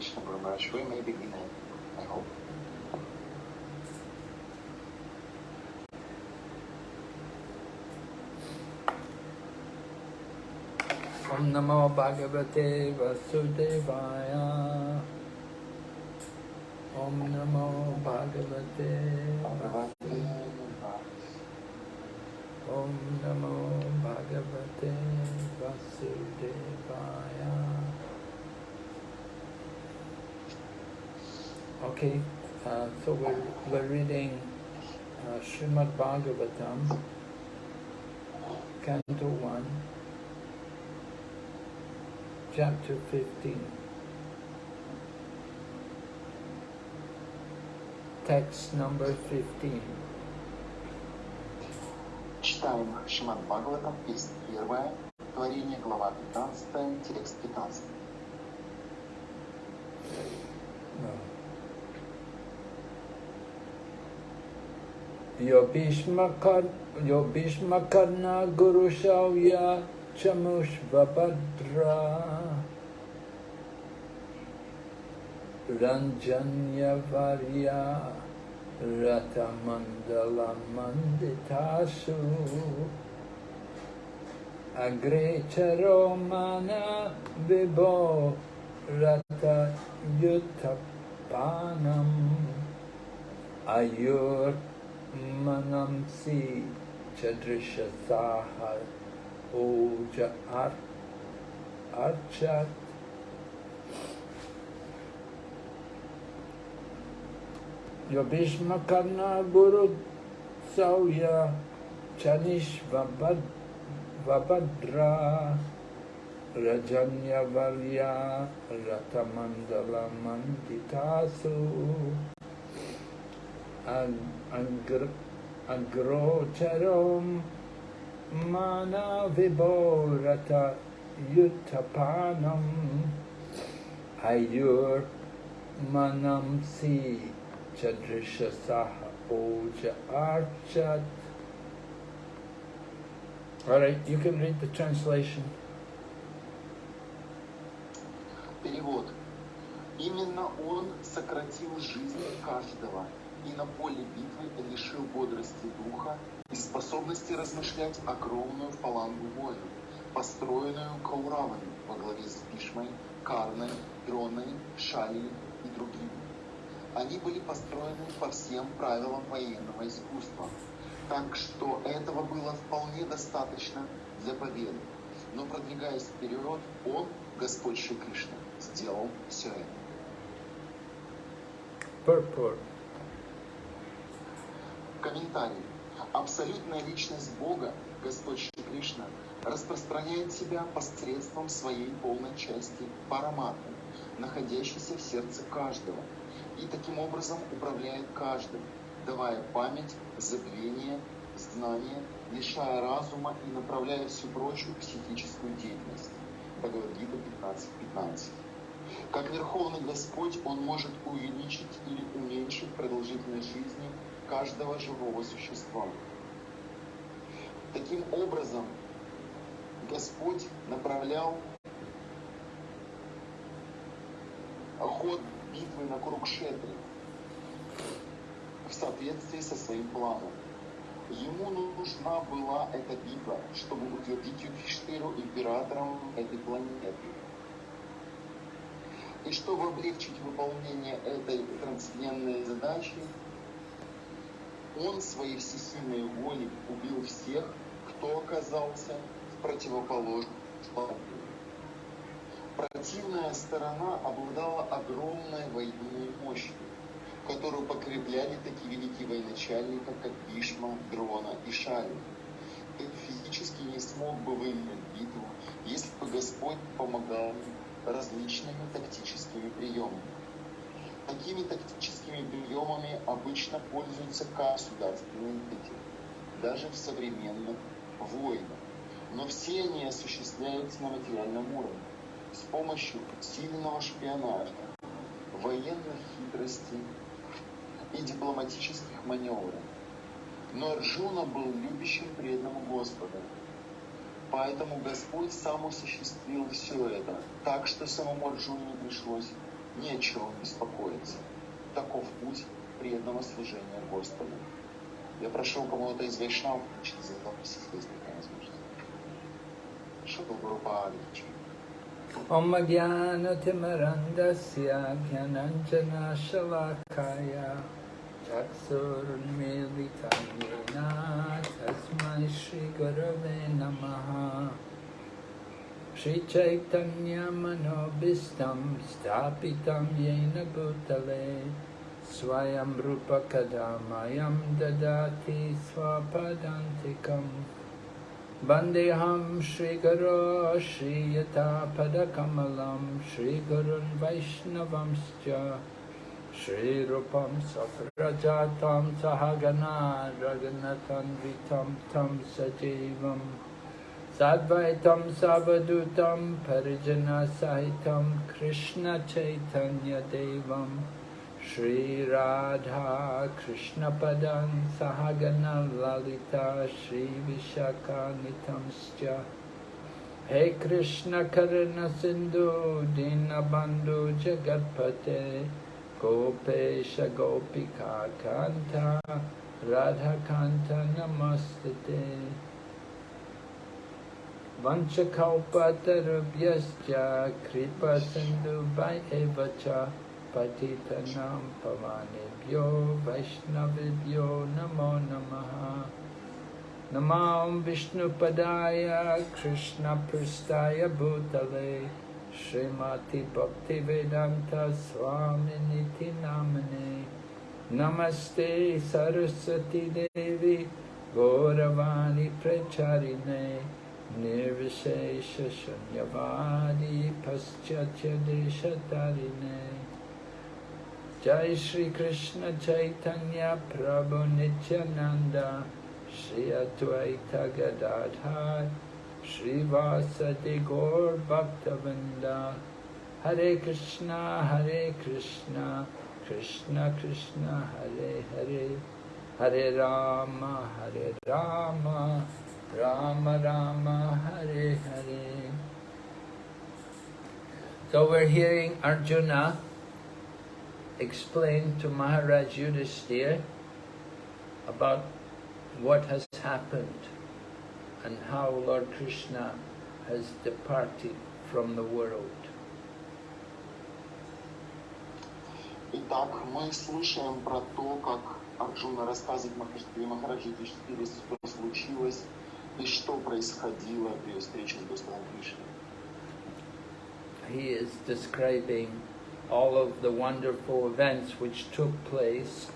Krishna Maharaj. We may begin, I hope. Om Namo Bhagavate Vasudevaya. Om Namo Bhagavate Om Namo Bhagavate Vasudevaya. Okay, uh, so we're, we're reading uh, Srimad Bhagavatam, Canto 1, chapter 15. Text number 15. Читаем Шиман Бхагаватам, песня первая, творение, глава 15, текст 15. यो यो भीष्मकर्णा गुरुशौया चमुष्वभद्रा रञ्जन्यवर्या रथमण्डलमण्डितासु मन विभो रथयुथपानम् अयोर् मनंसि चदृशसाह ओज अर् अर्चत जो भीष्म करना गुरु सौय चनिष वबद रजन्य वर्या रतमंडल मंदितासु Агрочаром Манавибората ютапанам, Аюр Манамси Чадриша Саха Оджа Арчат. All right, you can read the translation. Перевод. Именно он сократил жизнь каждого – и на поле битвы лишил бодрости духа и способности размышлять огромную фалангу воинов, построенную Кауравами во главе с Бишмой, Карной, Дроной, Шалией и другими. Они были построены по всем правилам военного искусства, так что этого было вполне достаточно для победы. Но продвигаясь вперед, он, Господь Шри сделал все это. Purport. Комментарий. Абсолютная личность Бога, Господь Шри Кришна, распространяет себя посредством своей полной части параматы, находящейся в сердце каждого, и таким образом управляет каждым, давая память, забвение, знание, лишая разума и направляя всю прочую психическую деятельность. Бхагавадгита 15.15. Как Верховный Господь, Он может увеличить или уменьшить продолжительность жизни каждого живого существа. Таким образом, Господь направлял ход битвы на Курукшетре в соответствии со своим планом. Ему нужна была эта битва, чтобы утвердить Юдхиштиру императором этой планеты. И чтобы облегчить выполнение этой трансцендентной задачи, он своей всесильной волей убил всех, кто оказался в противоположном. Противная сторона обладала огромной военной мощью, которую покрепляли такие великие военачальники, как Бишма, Дрона и Шали. Ты физически не смог бы выиграть битву, если бы Господь помогал различными тактическими приемами. Такими тактическими приемами обычно пользуются государственные деятели, даже в современных войнах. Но все они осуществляются на материальном уровне с помощью сильного шпионажа, военных хитростей и дипломатических маневров. Но Арджуна был любящим преданным Господа. Поэтому Господь сам осуществил все это, так что самому Арджуне не пришлось Нечего беспокоиться. Таков путь преданного служения Господу. Я прошу кого-то из вайшнав включить за запись, если такая возможность. Шутл Группа Аличи. ॐ ज्ञानतिमरन्दस्य ज्ञानञ्जनाशलाकाय चक्षुर्मिलितं येन तस्मै श्रीगुरवे नमः श्रीचैतन्यमनोभिस्तं स्थापितं येन भूतले। स्वयं रूपकदामयं ददाति स्वपदान्तिकं। वन्देऽहं श्रीगुरो श्रीयथापदकमलं, श्रीगुरुन् वैष्णवंश्च। श्रीरूपं सप्रजातं सहगना रघुनतन्वितं तं सजीवम्। Sadvaitam Savadutam Parijana Sahitam Krishna Chaitanya Devam Shri Radha Krishna Padan Sahagana Lalita Shri Vishaka Nitamscha Hey Krishna Karana Sindhu Dinabandhu Jagatpate Gopesha Gopika Kanta Radha Kanta Namastate वंशकौपतरुभ्यश्च कृपसिन्धुभ्य एव च पतितनां पवानेभ्यो वैष्णवेभ्यो नमो नमः नमां विष्णुपदाय कृष्णपृष्ठाय भूतले श्रीमति भक्तिवेदान्त स्वामिनिति नाम्ने नमस्ते सरस्वती देवी गौरवाणी प्रचारिणे निर्विशेषशून्यवादी पश्चात्यदृशतरिणे जय श्री कृष्ण चैतन्य प्रभु नित्यानंद श्री अद्वैत गदाधार श्रीवासति गौर भक्तवृंदा हरे कृष्णा हरे कृष्णा कृष्णा कृष्णा हरे हरे हरे राम हरे Ram Krishna Hare Hare Hare Rama Hare Rama Rama Rama Hare Hare So we're hearing Arjuna explain to Maharaj Yudhisthira about what has happened and how Lord Krishna has departed from the world. Итак, мы слушаем про то, как Арджуна рассказывает Махараджи Махараджи Юдхиштире, что случилось и что происходило при встрече с Господом Кришной. He is describing all of the wonderful events which took place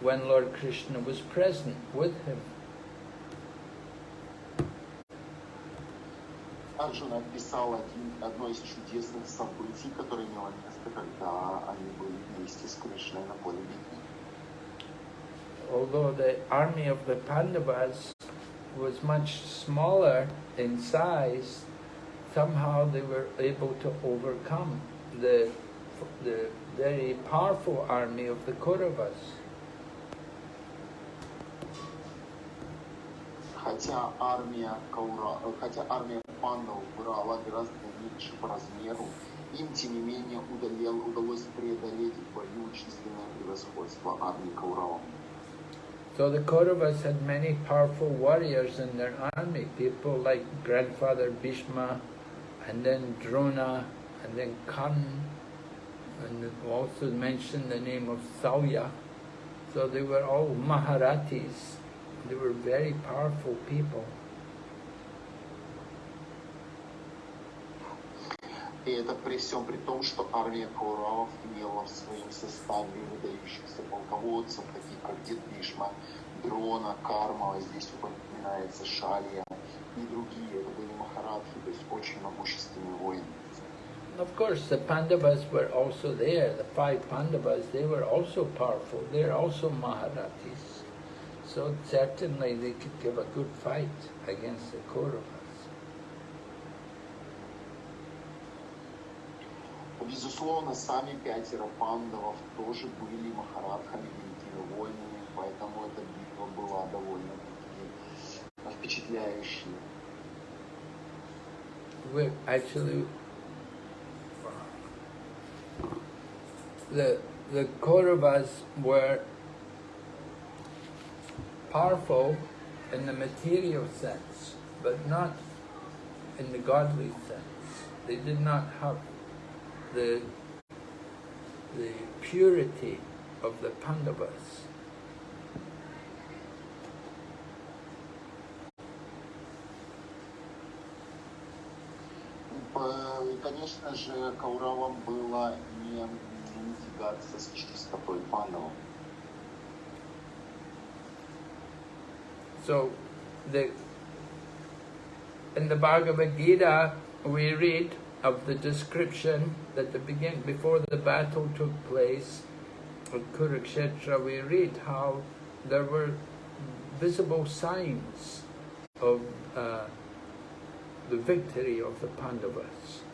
when Lord Krishna was present with him. Арджуна описал один, одно из чудесных событий, которое имело место, когда они были вместе с Кришной на поле битвы. Although the army of the Pandavas was much smaller in size, somehow they were able to overcome the, the very powerful army of the Kauravas. Хотя армия, Каура, э, хотя армия пандов была гораздо меньше по размеру, им, тем не менее, удалел, удалось преодолеть в бою численное превосходство армии Кауравов. So the Kauravas had many powerful warriors in their army, people like grandfather Bhishma, and then Drona, and then Kan, and also mentioned the name of Sauya. So they were all Maharathis. They were very powerful people. И это при всем при том, что армия имела в своем составе выдающихся полководцев, таких как Дед Бишма, Дрона, Карма, здесь упоминается Шалия и другие. Это были Махарадхи, то есть очень могущественные воины. Of course, the Pandavas were also there. The five Pandavas, they were also powerful. They're also Maharathis. So certainly they could give a good fight against the Kauravas. Безусловно, сами пятеро пандавов тоже были махарадхами, поэтому эта битва была довольно-таки впечатляющей. We're actually the, the Kauravas were powerful in the material sense, but not in the godly sense. They did not have the, the purity of the Pandavas. П- Конечно же, Кауравам было не, не тягаться с чистотой пандавов. So, the, in the Bhagavad Gita, we read of the description that the begin before the battle took place at Kurukshetra, we read how there were visible signs of uh, the victory of the Pandavas.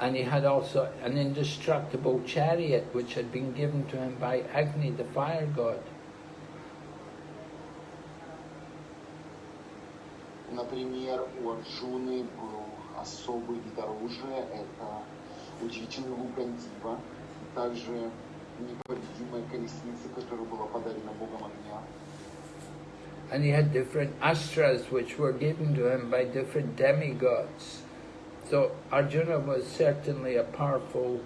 and he had also an indestructible chariot which had been given to him by Agni, the fire god. Например, у Арджуны был особый вид оружия, это удивительный лук Гандива, и также непобедимая колесница, которая была подарена богом огня. And he had different astras which were given to him by different demigods. So Arjuna was certainly a powerful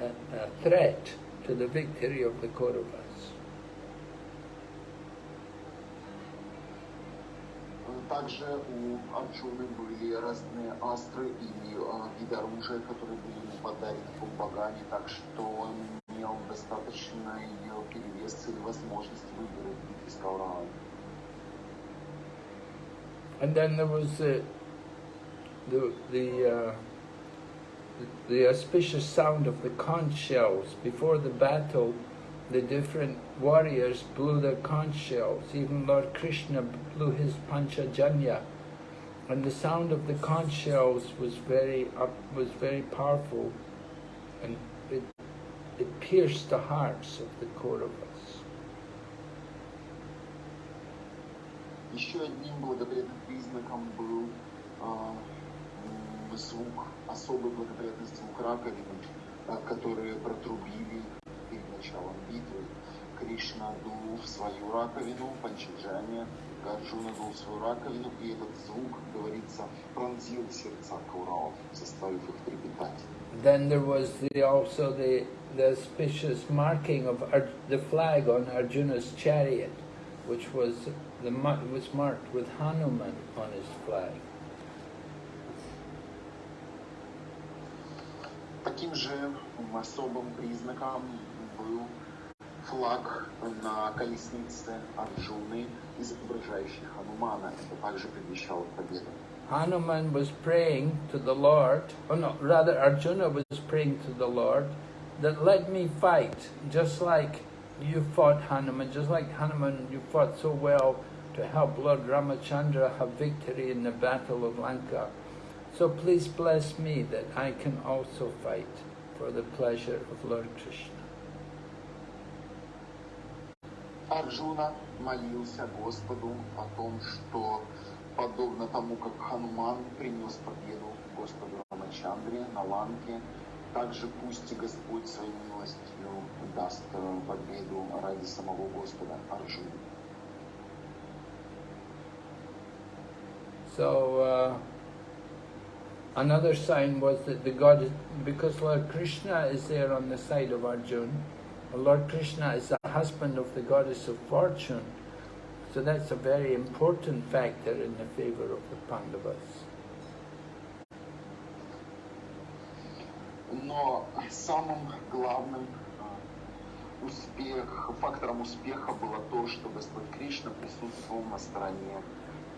uh, uh, threat to the victory of the Kauravas. Также у Арджуны были разные астры и э, виды оружия, которые были ему подарены богами, так что он имел достаточный э, перевес и возможность выиграть битвы с Кауравами. And then there was the the the, uh, the the auspicious sound of the conch shells before the battle. The different warriors blew their conch shells. Even Lord Krishna blew his panchajanya, and the sound of the conch shells was very up, was very powerful, and it it pierced the hearts of the Kauravas. Еще одним благоприятным признаком был а, м, звук, особый благоприятный звук раковины, а, которые протрубили перед началом битвы. Кришна дул в свою раковину, Панчаджане, Арджуна дул в свою раковину, и этот звук, говорится, пронзил сердца Кауравов, заставив их трепетать. Then there was the, also the, the auspicious marking of Ar- the flag on Arjuna's chariot, which was the mar- was marked with Hanuman on his flag. Таким же м, особым признаком был флаг на колеснице Арджуны, изображающий Ханумана. Это также предвещало победу. Hanuman was praying to the Lord, or no, rather Arjuna was praying to the Lord that let me fight, just like you fought Hanuman, just like Hanuman you fought so well to help Lord Ramachandra have victory in the battle of Lanka. So please bless me that I can also fight for the pleasure of Lord Krishna. Арджуна молился Господу о том, что подобно тому, как Хануман принес победу Господу Рамачандре на Ланке, также пусть Господь своей милостью даст э, победу ради самого Господа Арджуны. So uh, another sign was that the God, because Lord Krishna is there on the side of Arjun, Lord Krishna is the husband of the goddess of fortune, so that's a very important factor in the favor of the Pandavas. Но самым главным э, успех, фактором успеха было то, что Господь Кришна присутствовал на стороне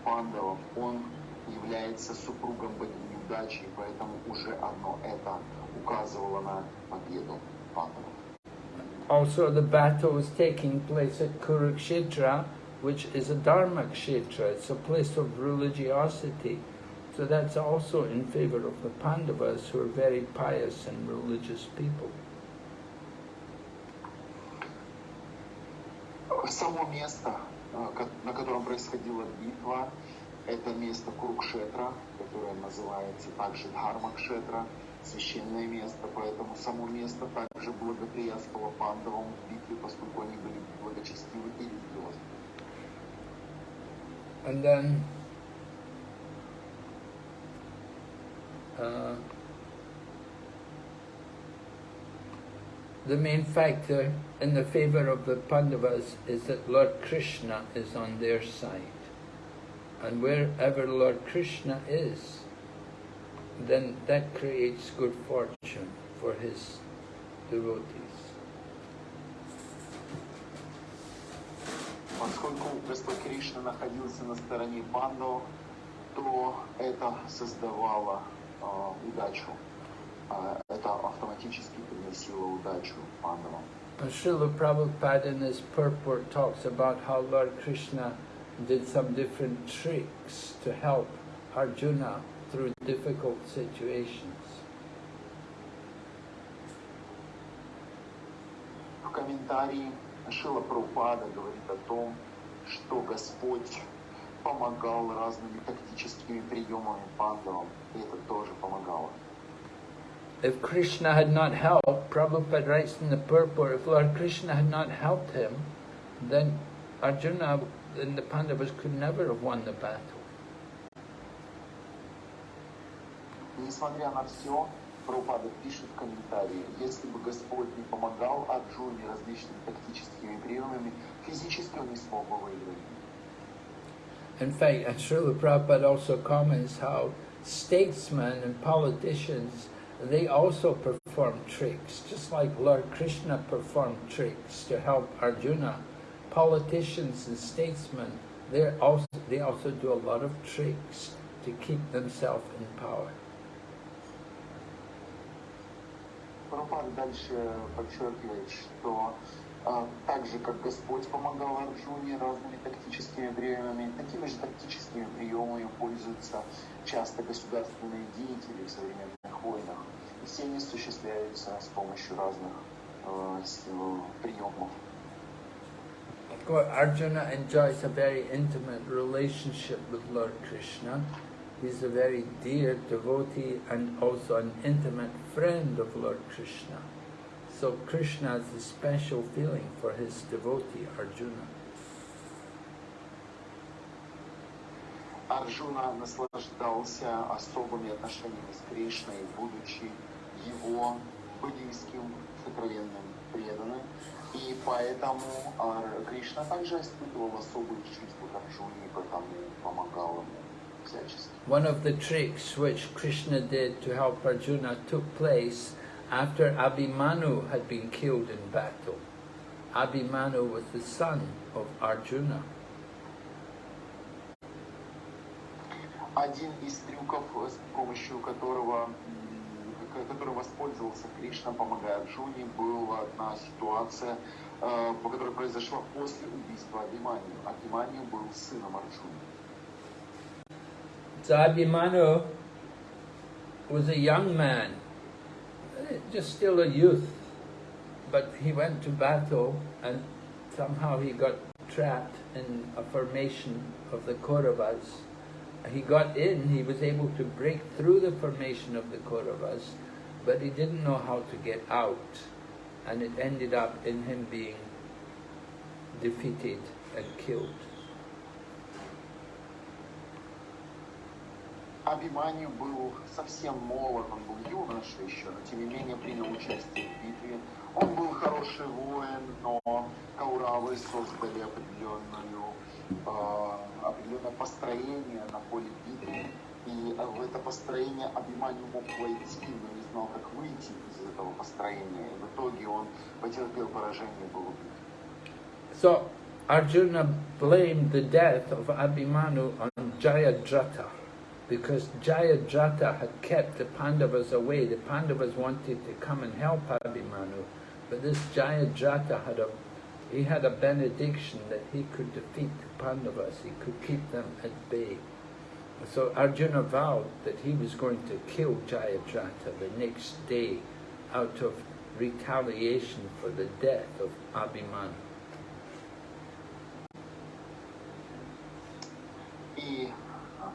пандавов. Он является супругом богини удачи, и поэтому уже одно это указывало на победу пандавов. also the battle was taking place at Kurukshetra, which is a dharma kshetra. It's a place of religiosity. So that's also in favor of the Pandavas, who are very pious and religious people. Само место, на котором происходила битва, это место Курукшетра, которое называется также Дхармакшетра, священное место, поэтому само место также благоприятствовало пандавам в битве, поскольку они были благочестивы и религиозны. And then uh, the main factor in the favor of the Pandavas is that Lord Krishna is on their side. And wherever Lord Krishna is, then that creates good fortune for his devotees. Поскольку Господь Кришна находился на стороне пандов, то это создавало э, удачу. Э, это автоматически приносило удачу пандавам. Srila Prabhupada in his purport talks about how Lord Krishna did some different tricks to help Arjuna through difficult situations. В комментарии Шила Прабхупада говорит о том, что Господь помогал разными тактическими приемами пандавам, и это тоже помогало. If Krishna had not helped, Prabhupada writes in the purport, if Lord Krishna had not helped him, then Arjuna and the Pandavas could never have won the battle. Несмотря на все, Прабхупада пишет в комментарии, если бы Господь не помогал Арджуне различными тактическими приемами, физически он не смог бы выиграть. In fact, and Srila Prabhupada also comments how statesmen and politicians, they also perform tricks, just like Lord Krishna performed tricks to help Arjuna. Politicians and statesmen, they also, they also do a lot of tricks to keep themselves in power. Прабхупада дальше подчеркивает, что а, так же, как Господь помогал Арджуне разными тактическими приемами, такими же тактическими приемами пользуются часто государственные деятели в современных войнах. И все они осуществляются с помощью разных э, приемов. Arjuna enjoys a very intimate relationship with Lord Krishna. He's a very dear devotee and also an intimate friend of Lord Krishna. So Krishna has a special feeling for his devotee, Arjuna. Арджуна наслаждался особыми отношениями с Кришной, будучи его близким, сокровенным, преданным. И поэтому Кришна также испытывал особые чувства к Арджуне, и потому помогал ему. One of the tricks which Krishna did to help Arjuna took place after Abhimanyu had been killed in battle. Abhimanyu was the son of Arjuna. Один из трюков, с помощью которого, которым воспользовался Кришна, помогая Арджуне, была одна ситуация, которая произошла после убийства Абхиманию. Абхиманию был сыном Арджуны. So Abhimanyu was a young man, just still a youth, but he went to battle and somehow he got trapped in a formation of the Kauravas. He got in, he was able to break through the formation of the Kauravas, but he didn't know how to get out. And it ended up in him being defeated and killed. Абиманию был совсем молод, он был юноша еще, но тем не менее принял участие в битве. Он был хороший воин, но Кауравы создали определенную, э, определенное построение на поле битвы. И в это построение Абиманию мог войти, но не знал, как выйти из этого построения. И в итоге он потерпел поражение, был убит. So Arjuna blamed the death of Abhimanyu on Jayadratha. because Jayadratha had kept the Pandavas away. The Pandavas wanted to come and help Abhimanyu, But this Jayadratha had a he had a benediction that he could defeat the Pandavas, he could keep them at bay. So Arjuna vowed that he was going to kill Jayadratha the next day out of retaliation for the death of Abhimanyu. И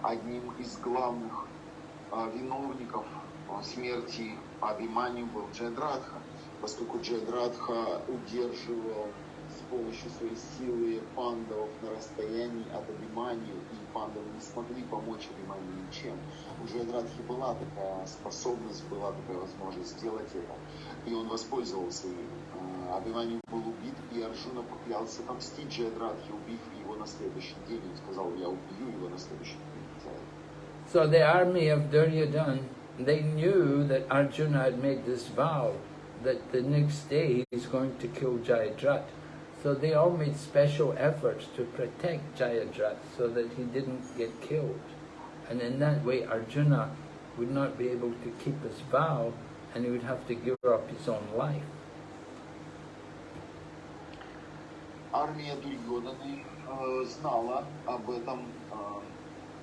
одним из главных а, виновников а, смерти Абимани был Джайдратха, поскольку Джайдратха удерживал с помощью своей силы пандавов на расстоянии от Абимани, и пандавы не смогли помочь Абимани ничем. У Джайдратхи была такая способность, была такая возможность сделать это, и он воспользовался им. А, Абимани был убит, и Арджуна поклялся отомстить Джайдратхе, убив его на следующий день. Он сказал, я убью его на следующий день. So the army of Duryodhana, they knew that Arjuna had made this vow that the next day he's going to kill Jayadrat. So they all made special efforts to protect Jayadrat so that he didn't get killed. And in that way Arjuna would not be able to keep his vow and he would have to give up his own life. Армия Дурьоданы э, знала об этом э,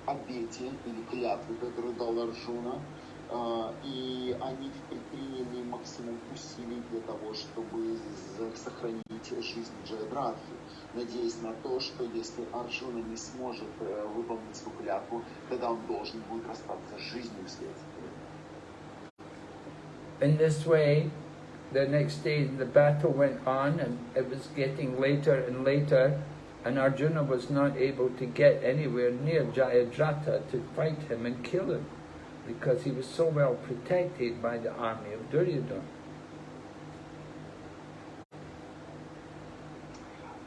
обете или клятве, которую дал Арджуна, э, и они предприняли максимум усилий для того, чтобы сохранить жизнь Джайдратхи, надеясь на то, что если Арджуна не сможет э, выполнить свою клятву, тогда он должен будет расстаться с жизнью вследствие. In this way, the next day the battle went on and it was getting later and later and Arjuna was not able to get anywhere near Jayadratha to fight him and kill him because he was so well protected by the army of Duryodhana.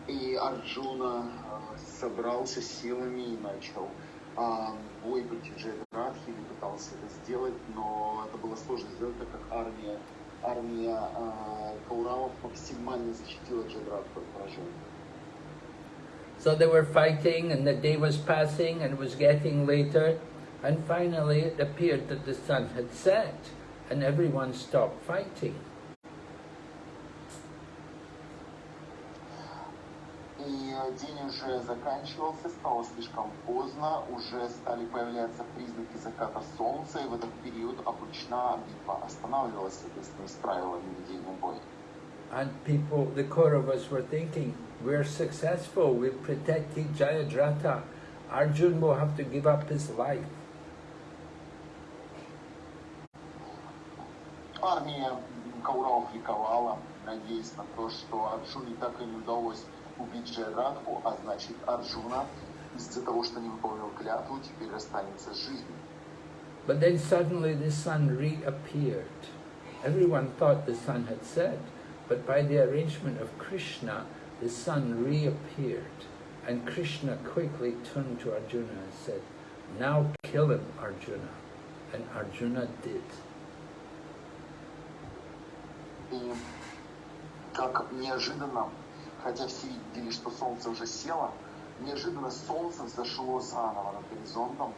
И Арджуна э, собрался силами и начал а, бой против Джайдратхи, или пытался это сделать, но это было сложно сделать, так как армия, армия а, Кауравов максимально защитила Джайдратху от поражения. So they were fighting and the day was passing and it was getting later and finally it appeared that the sun had set and everyone stopped fighting. И э, день уже заканчивался, стало слишком поздно, уже стали появляться признаки заката солнца, и в этот период обычно битва останавливалась, соответственно, с правилами ведения боя. And people, the Kauravas were thinking, we're successful, we've protected Jayadratha. Arjun will have to give up his life. Армия Кауравов ликовала, надеясь на то, что Арджуне так и не удалось убить Джайрадху, а значит Арджуна из-за того, что не выполнил клятву, теперь расстанется с жизнью. But then suddenly the sun reappeared. Everyone thought the sun had set, but by the arrangement of Krishna, the sun reappeared. And Krishna quickly turned to Arjuna and said, now kill him, Arjuna. And Arjuna did. И как неожиданно, хотя все видели, что солнце уже село, неожиданно солнце взошло заново над горизонтом,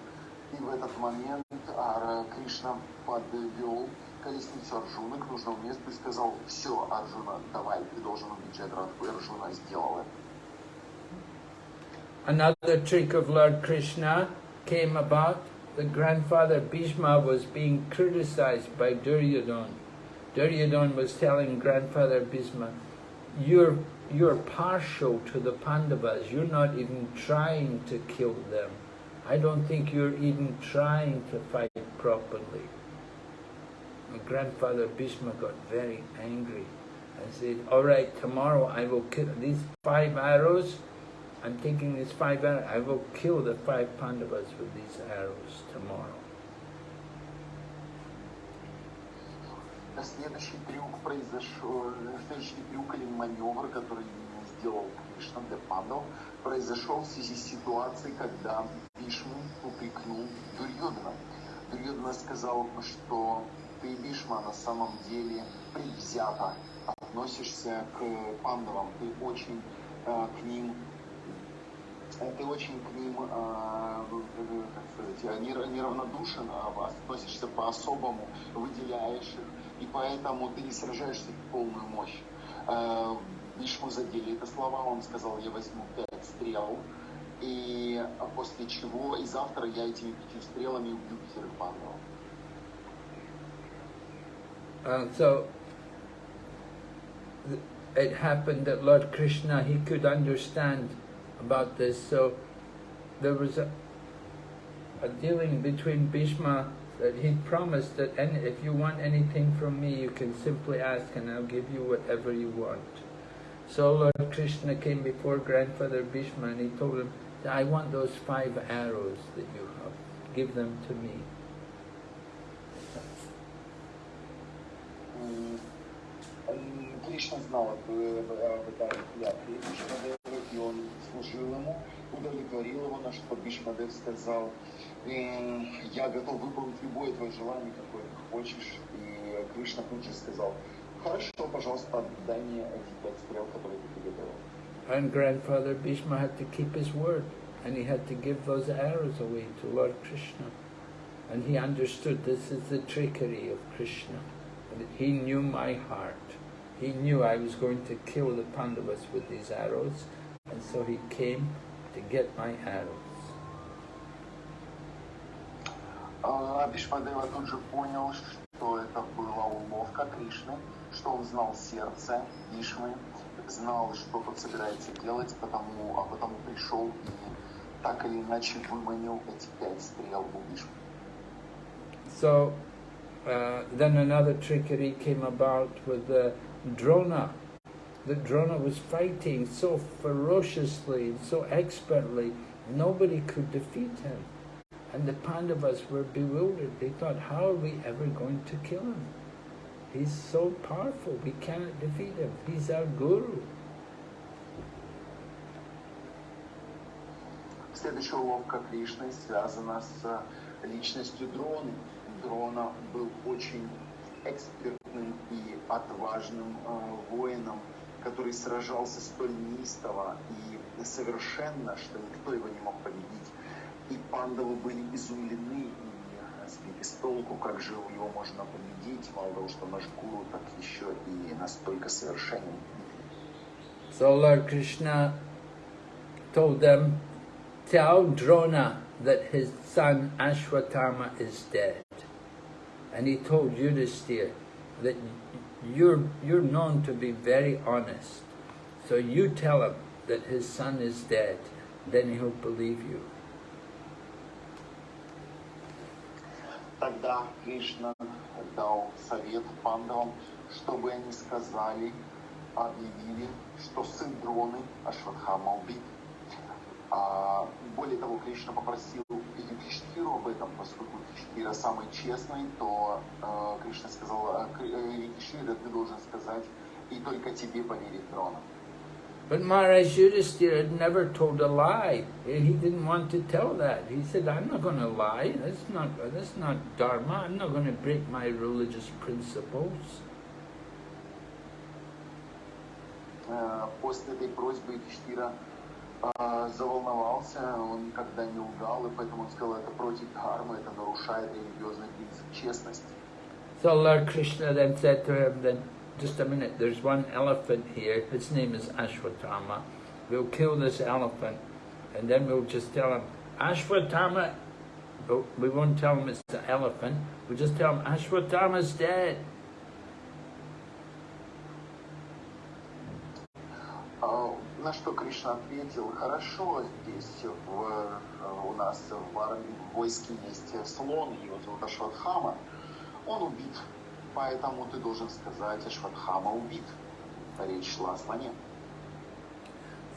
и в этот момент Кришна подвел колесницу Арджуны к нужному месту и сказал, все, Арджуна, давай, ты должен убить Джайдратху. И Арджуна сделал это. Another trick of Lord Krishna came about. The grandfather Bhishma was being criticized by Duryodhana. Duryodhana was telling grandfather Bhishma, you're, you're partial to the Pandavas, you're not even trying to kill them. I don't think you're even trying to fight properly. And grandfather Bhishma got very angry and said, all right, tomorrow I will kill these five arrows. I'm taking these five arrows. I will kill the five Pandavas with these arrows tomorrow. Следующий трюк произошел, следующий трюк или маневр, который сделал Кришна для пандов, произошел в связи с ситуацией, когда Бишму упрекнул Дурьодана. Дурьодана сказал, что ты, Бишма, на самом деле предвзято относишься к пандавам, ты очень э, к ним э, ты очень к ним, э, как сказать, нер- неравнодушен, а относишься по-особому, выделяешь их и поэтому ты не сражаешься в полную мощь. Э, Вишму задели это слова, он сказал, я возьму пять стрел, и после чего, и завтра я этими пятью стрелами убью пятерых пандавов. Uh, so it happened that Lord Krishna, he could understand about this, so there was a, a dealing between Bhishma that he promised that any, if you want anything from me, you can simply ask and I'll give you whatever you want. So Lord Krishna came before grandfather Bhishma and he told him, I want those five arrows that you have. Give them to me. Кришна знал об этой клятве Бишмадева, и он служил ему, удовлетворил его, на что Бишмадев сказал, я готов выполнить любое твое желание, какое ты хочешь. И Кришна тут же сказал, хорошо, пожалуйста, дай мне эти пять стрел, которые ты приготовил. And grandfather Bhishma had to keep his word, and he had to give those arrows away to Lord Krishna. And he understood this is the trickery of Krishna. And he knew my heart. He knew I was going to kill the Pandavas with these arrows, and so he came to get my arrows. Бишмадева тут же понял, что это была уловка Кришны, что он знал сердце Вишмы, знал, что тот собирается делать, потому, а потому пришел и так или иначе выманил эти пять стрел у Вишмы. So uh, then another trickery came about with the Drona. The Drona was fighting so ferociously so expertly, nobody could defeat him. And the Pandavas were bewildered. They thought, how are we ever going to kill him? He's so powerful, we cannot defeat him. He's our guru. Следующая уловка Кришны связана с личностью Дроны. Дрона был очень экспертным и отважным э, воином, который сражался столь неистово и совершенно, что никто его не мог победить. И пандавы были изумлены и сбиты с толку, как же его можно победить, мало того, что наш гуру так еще и настолько совершенен. So Lord Krishna told them, tell Drona that his son Ashwatthama is dead. And he told Yudhisthira that you're, you're known to be very honest. So you tell him that his son is dead, then he'll believe you. Тогда Кришна дал совет пандавам, чтобы они сказали, объявили, что сын Дроны Ашватхама убит. А, более того, Кришна попросил Юдхиштиру об этом, поскольку Юдхиштира самый честный, то э, Кришна сказал, Юдхиштира, ты должен сказать, и только тебе поверит Дрона. But Maharaj Yudhisthira had never told a lie. He didn't want to tell that. He said, I'm not going to lie. That's not, that's not dharma. I'm not going to break my religious principles. После этой просьбы Юдхиштира заволновался, он никогда не лгал, и поэтому он сказал, это против дхармы, это нарушает религиозный принцип честности. So Lord Krishna then said to him, then, just a minute, there's one elephant here, his name is Ashwatthama. We'll kill this elephant, and then we'll just tell him, Ashwatthama, we won't tell him it's the elephant, we'll just tell him, Ashwatthama's dead. На что Кришна ответил, хорошо, здесь в, у нас в, армии, в войске есть слон, его зовут Ашватхама, он убит, поэтому ты должен сказать, Ашватхама убит. Речь шла о слоне.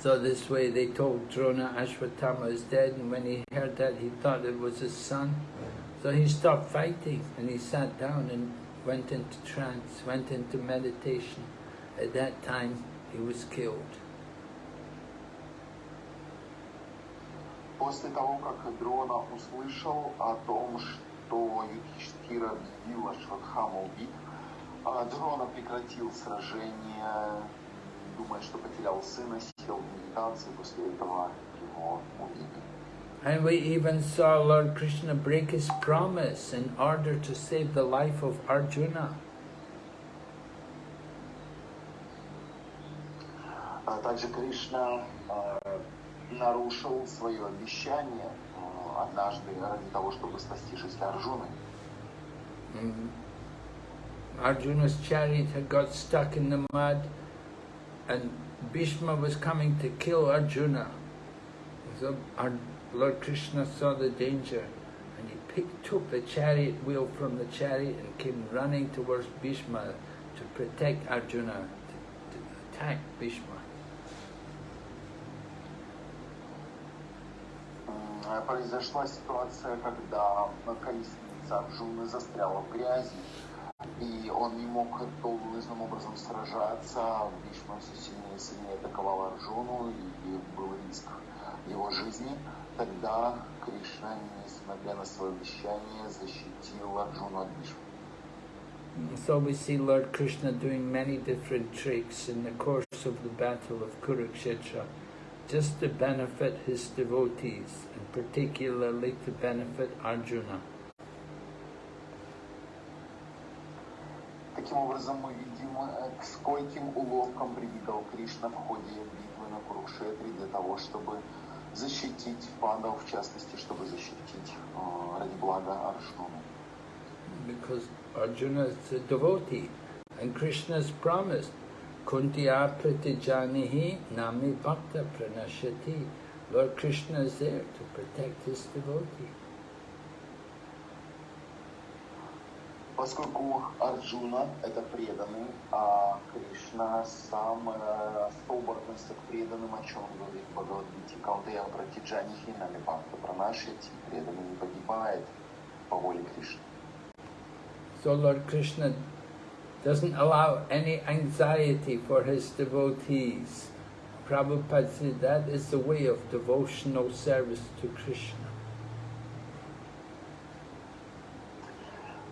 So this way they told Drona Ashwatthama is dead and when he heard that he thought it was his son. So he stopped fighting and he sat down and went into trance, went into meditation. At that time he was killed. После того, как Дрона услышал о том, что что Юдхиштира объявил Ашватхама убит. А Джерона прекратил сражение, думая, что потерял сына, сел в медитации, после этого его убили. And we even saw Lord Krishna break his promise in order to save the life of Arjuna. А также Кришна а, нарушил свое обещание однажды ради того, чтобы спасти жизнь Арджуны. Mm. Arjuna's chariot had got stuck in the mud and Bhishma was coming to kill Arjuna. So our Lord Krishna saw the danger and he picked, took the chariot wheel from the chariot and came running towards Bhishma to protect Arjuna, to, to attack Bhishma. Произошла ситуация, когда колесница Арджуны застряла в грязи, и он не мог должным образом сражаться. Бишма все сильнее и сильнее атаковал Арджуну, и был риск его жизни. Тогда Кришна, несмотря на свое обещание, защитил Арджуну от Бишмы. So we see Lord Krishna doing many different tricks in the course of the battle of Kurukshetra, just to benefit his devotees, and particularly to benefit Arjuna. Таким образом, мы видим, э, к скольким уловкам прибегал Кришна в ходе битвы на Курукшетре для того, чтобы защитить пандов, в частности, чтобы защитить э, ради блага Арджуну. Because Arjuna is a devotee, and Krishna has promised, Kuntiya pratijanihi nami bhakta pranashati. Lord Krishna is there to protect his devotee. Поскольку Арджуна – это преданный, а Кришна сам э, относится к преданным, о чем говорит Бхагавадгите. Каунтея Пратиджанихи нами Бхакта Пранашити, преданный не погибает по воле Кришны. So Lord Krishna doesn't allow any anxiety for his devotees. Prabhupada said that is the way of devotional service to Krishna.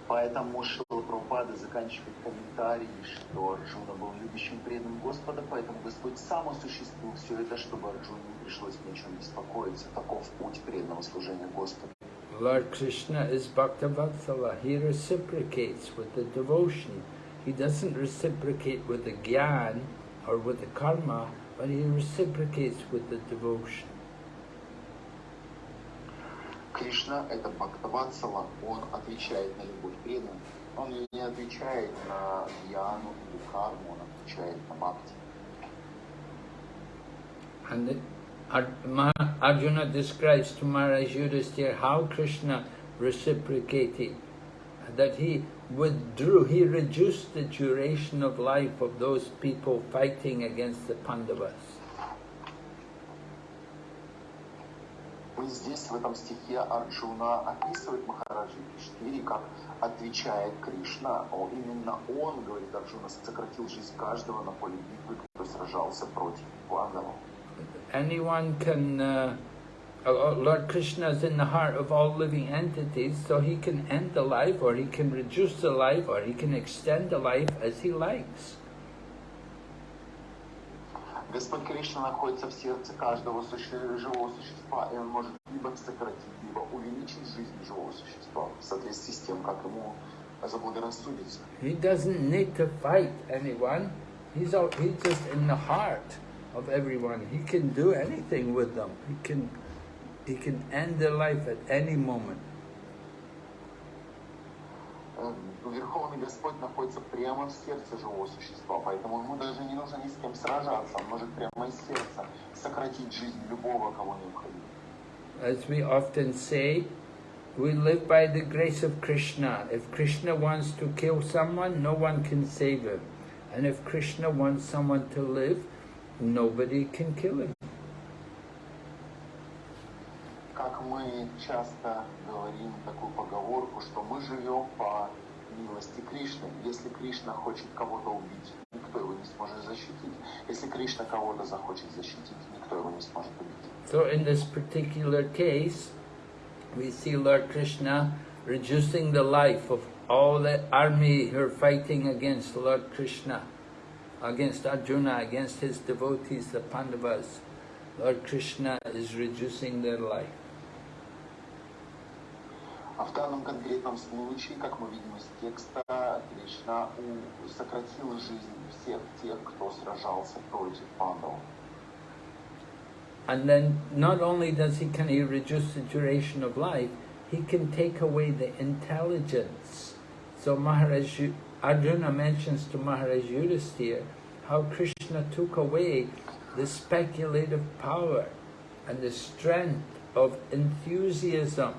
Поэтому Шрила Прабхупада заканчивает комментарий, что Арджуна был любящим преданным Господа, поэтому Господь сам осуществил все это, чтобы Арджуне не пришлось ни о чем беспокоиться. Таков путь преданного служения Господу. Lord Krishna is Bhaktavatsala. He reciprocates with the devotion. He doesn't reciprocate with the gyan or with the karma, but he reciprocates with the devotion. Кришна – это Бхактаватсала, он отвечает на любовь преданных. Он не отвечает на яну или карму, он отвечает на бхакти. And the, Ar- Ma- Arjuna describes to Maharaj Yudhisthira how Krishna reciprocated, that he withdrew, he reduced the duration of life of those people fighting against the Pandavas. И здесь, в этом стихе, Арджуна описывает Махараджи Киштири, как отвечает Кришна. О, именно он, говорит Арджуна, сократил жизнь каждого на поле битвы, кто сражался против Пандавов. Anyone can, uh, uh, Lord Krishna is in the heart of all living entities, so he can end the life, or he can reduce the life, or he can extend the life as he likes. Господь Кришна находится в сердце каждого суще- живого существа, и он может либо сократить, либо увеличить жизнь живого существа в соответствии с тем, как ему заблагорассудится. He doesn't need to fight anyone. He's all, he's just in the heart of everyone. He can do anything with them. He can he can end their life at any moment. Э, Верховный Господь находится прямо в сердце живого существа, поэтому ему даже не нужно ни с кем сражаться, он может прямо из сердца сократить жизнь любого, кого необходимо. As we often say, we live by the grace of Krishna. If Krishna wants to kill someone, no one can save him. And if Krishna wants someone to live, nobody can kill him. Как мы часто говорим такую поговорку, что мы живем по милости Кришны. Если Кришна хочет кого-то убить, никто его не сможет защитить. Если Кришна кого-то захочет защитить, никто его не сможет убить. So in this particular case, we see Lord Krishna reducing the life of all the army who are fighting against Lord Krishna, against Arjuna, against his devotees, the Pandavas. Lord Krishna is reducing their life. А в данном конкретном случае, как мы видим из текста, Кришна сократил жизнь всех тех, кто сражался против пандов. And then not only does he can he reduce the duration of life, he can take away the intelligence. So Maharaj Arjuna mentions to Maharaj Yudhisthira how Krishna took away the speculative power and the strength of enthusiasm.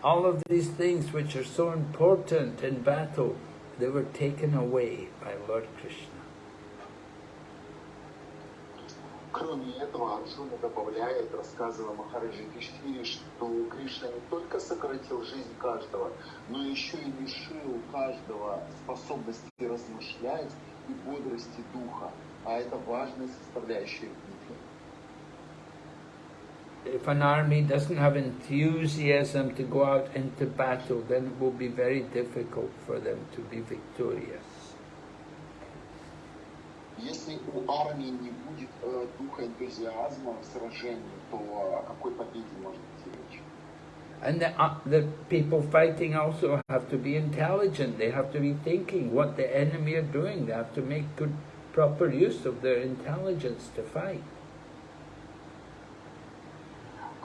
All of these things which are so important in battle, they were taken away by Lord Krishna. Кроме этого, Арджуна добавляет, рассказывая Махараджи Юдхиштхире, что Кришна не только сократил жизнь каждого, но еще и лишил каждого способности размышлять и бодрости духа. А это важная составляющая. If an army doesn't have enthusiasm to go out into battle, then it will be very difficult for them to be victorious. Если у армии не будет э, духа энтузиазма в сражении, то о какой победе может идти речь? And the, uh, the people fighting also have to be intelligent. They have to be thinking what the enemy are doing. They have to make good, proper use of their intelligence to fight.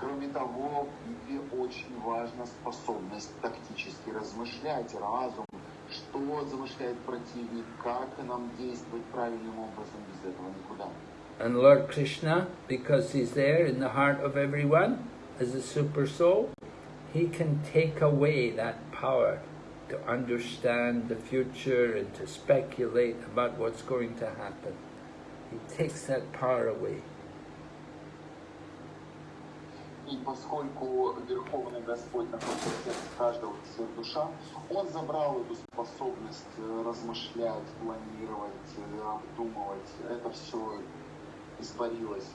Кроме того, в битве очень важна способность тактически размышлять, разум, что замышляет противник, как нам действовать правильным образом, без этого никуда. And Lord Krishna, because he's there in the heart of everyone as a super soul, he can take away that power to understand the future and to speculate about what's going to happen. He takes that power away. И поскольку Верховный Господь находится в сердце каждого, душа, Он забрал эту способность э, размышлять, планировать, э, обдумывать. Это все испарилось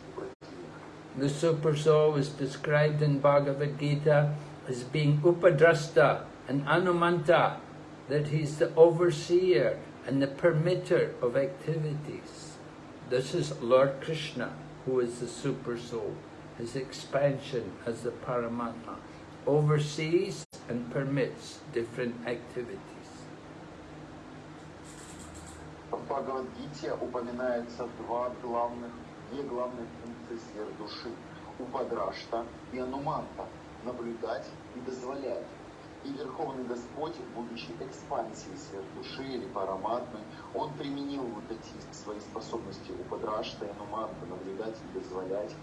The Super Soul is described in Bhagavad Gita as being Upadrashta and Anumanta, that he's the overseer and the permitter of activities. This is Lord Krishna, who is the Super Soul. His expansion as the Paramatma oversees and permits different activities. В Бхагавадгите упоминается два главных, две главные функции сфер души. Упадрашта и Ануманта – наблюдать и дозволять. И Верховный Господь, будучи экспансией сфер души или параматмы, Он применил вот эти свои способности Упадрашта и Ануманта – наблюдать и дозволять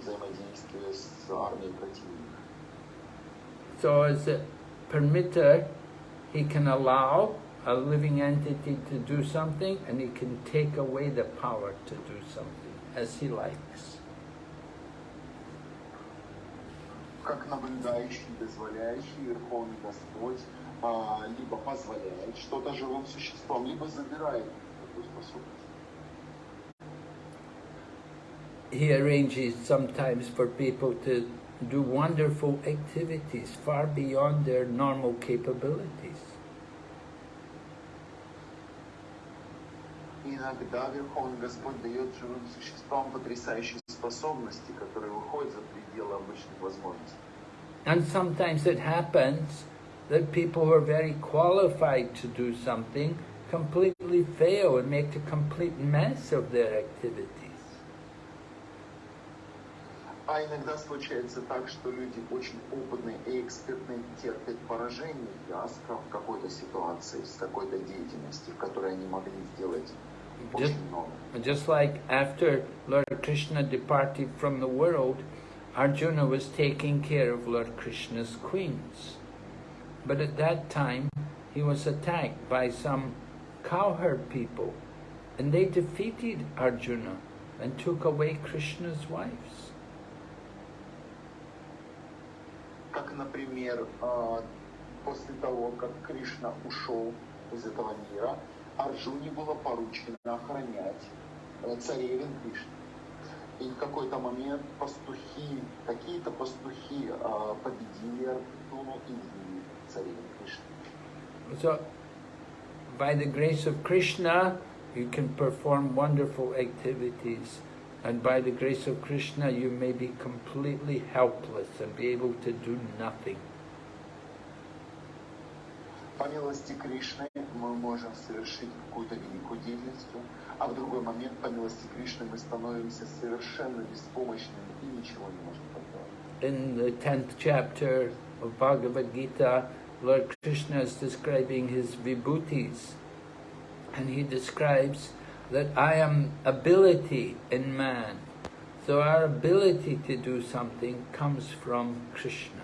взаимодействие с армией противника. So as a permitter, he can allow a living entity to do something and he can take away the power to do something as he likes. как наблюдающий, дозволяющий Верховный Господь а, либо позволяет что-то живым существам, либо забирает эту способность. He arranges sometimes for people to do wonderful activities far beyond their normal capabilities. Иногда Верховный Господь дает живым существам потрясающие способности, которые выходят за пределы обычных возможностей. And sometimes it happens that people who are very qualified to do something completely fail and make a complete mess of their activities. А иногда случается так, что люди очень опытные и экспертные терпят поражение, фиаско в какой-то ситуации, с какой-то деятельности, в которой они могли сделать Just, очень много. just like after Lord Krishna departed from the world, Arjuna was taking care of Lord Krishna's queens. But at that time, he was attacked by some cowherd people, and they defeated Arjuna and took away Krishna's wives. Как, например, а, после того, как Кришна ушел из этого мира, Арджуне было поручено охранять э, царевин Кришны. И в какой-то момент пастухи, какие-то пастухи а, победили Арджуну и царевин Кришны. So, by the grace of Krishna, you can perform wonderful activities. And by the grace of Krishna, you may be completely helpless and be able to do nothing. По милости Кришны мы можем совершить какую-то великую деятельность, а в другой момент, по милости Кришны, мы становимся совершенно беспомощными и ничего не можем поделать. In the 10th chapter of Bhagavad Gita, Lord Krishna is describing his vibhutis. And he describes that I am ability in man. So our ability to do something comes from Krishna.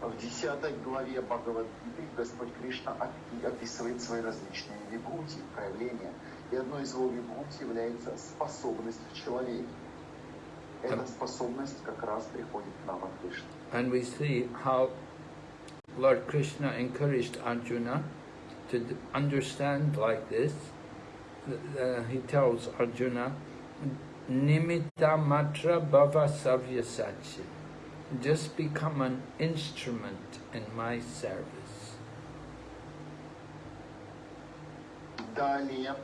В 10 главе Бхагавадгиты Господь Кришна описывает свои различные вибхути, проявления. И одной из его вибхути является способность в человеке. Эта способность как раз приходит к нам от Кришны. And we see how Lord Krishna encouraged Arjuna to understand like this. Uh, he tells Arjuna, Nimitta matra bhava savyasachya. Just become an instrument in my service. Далее,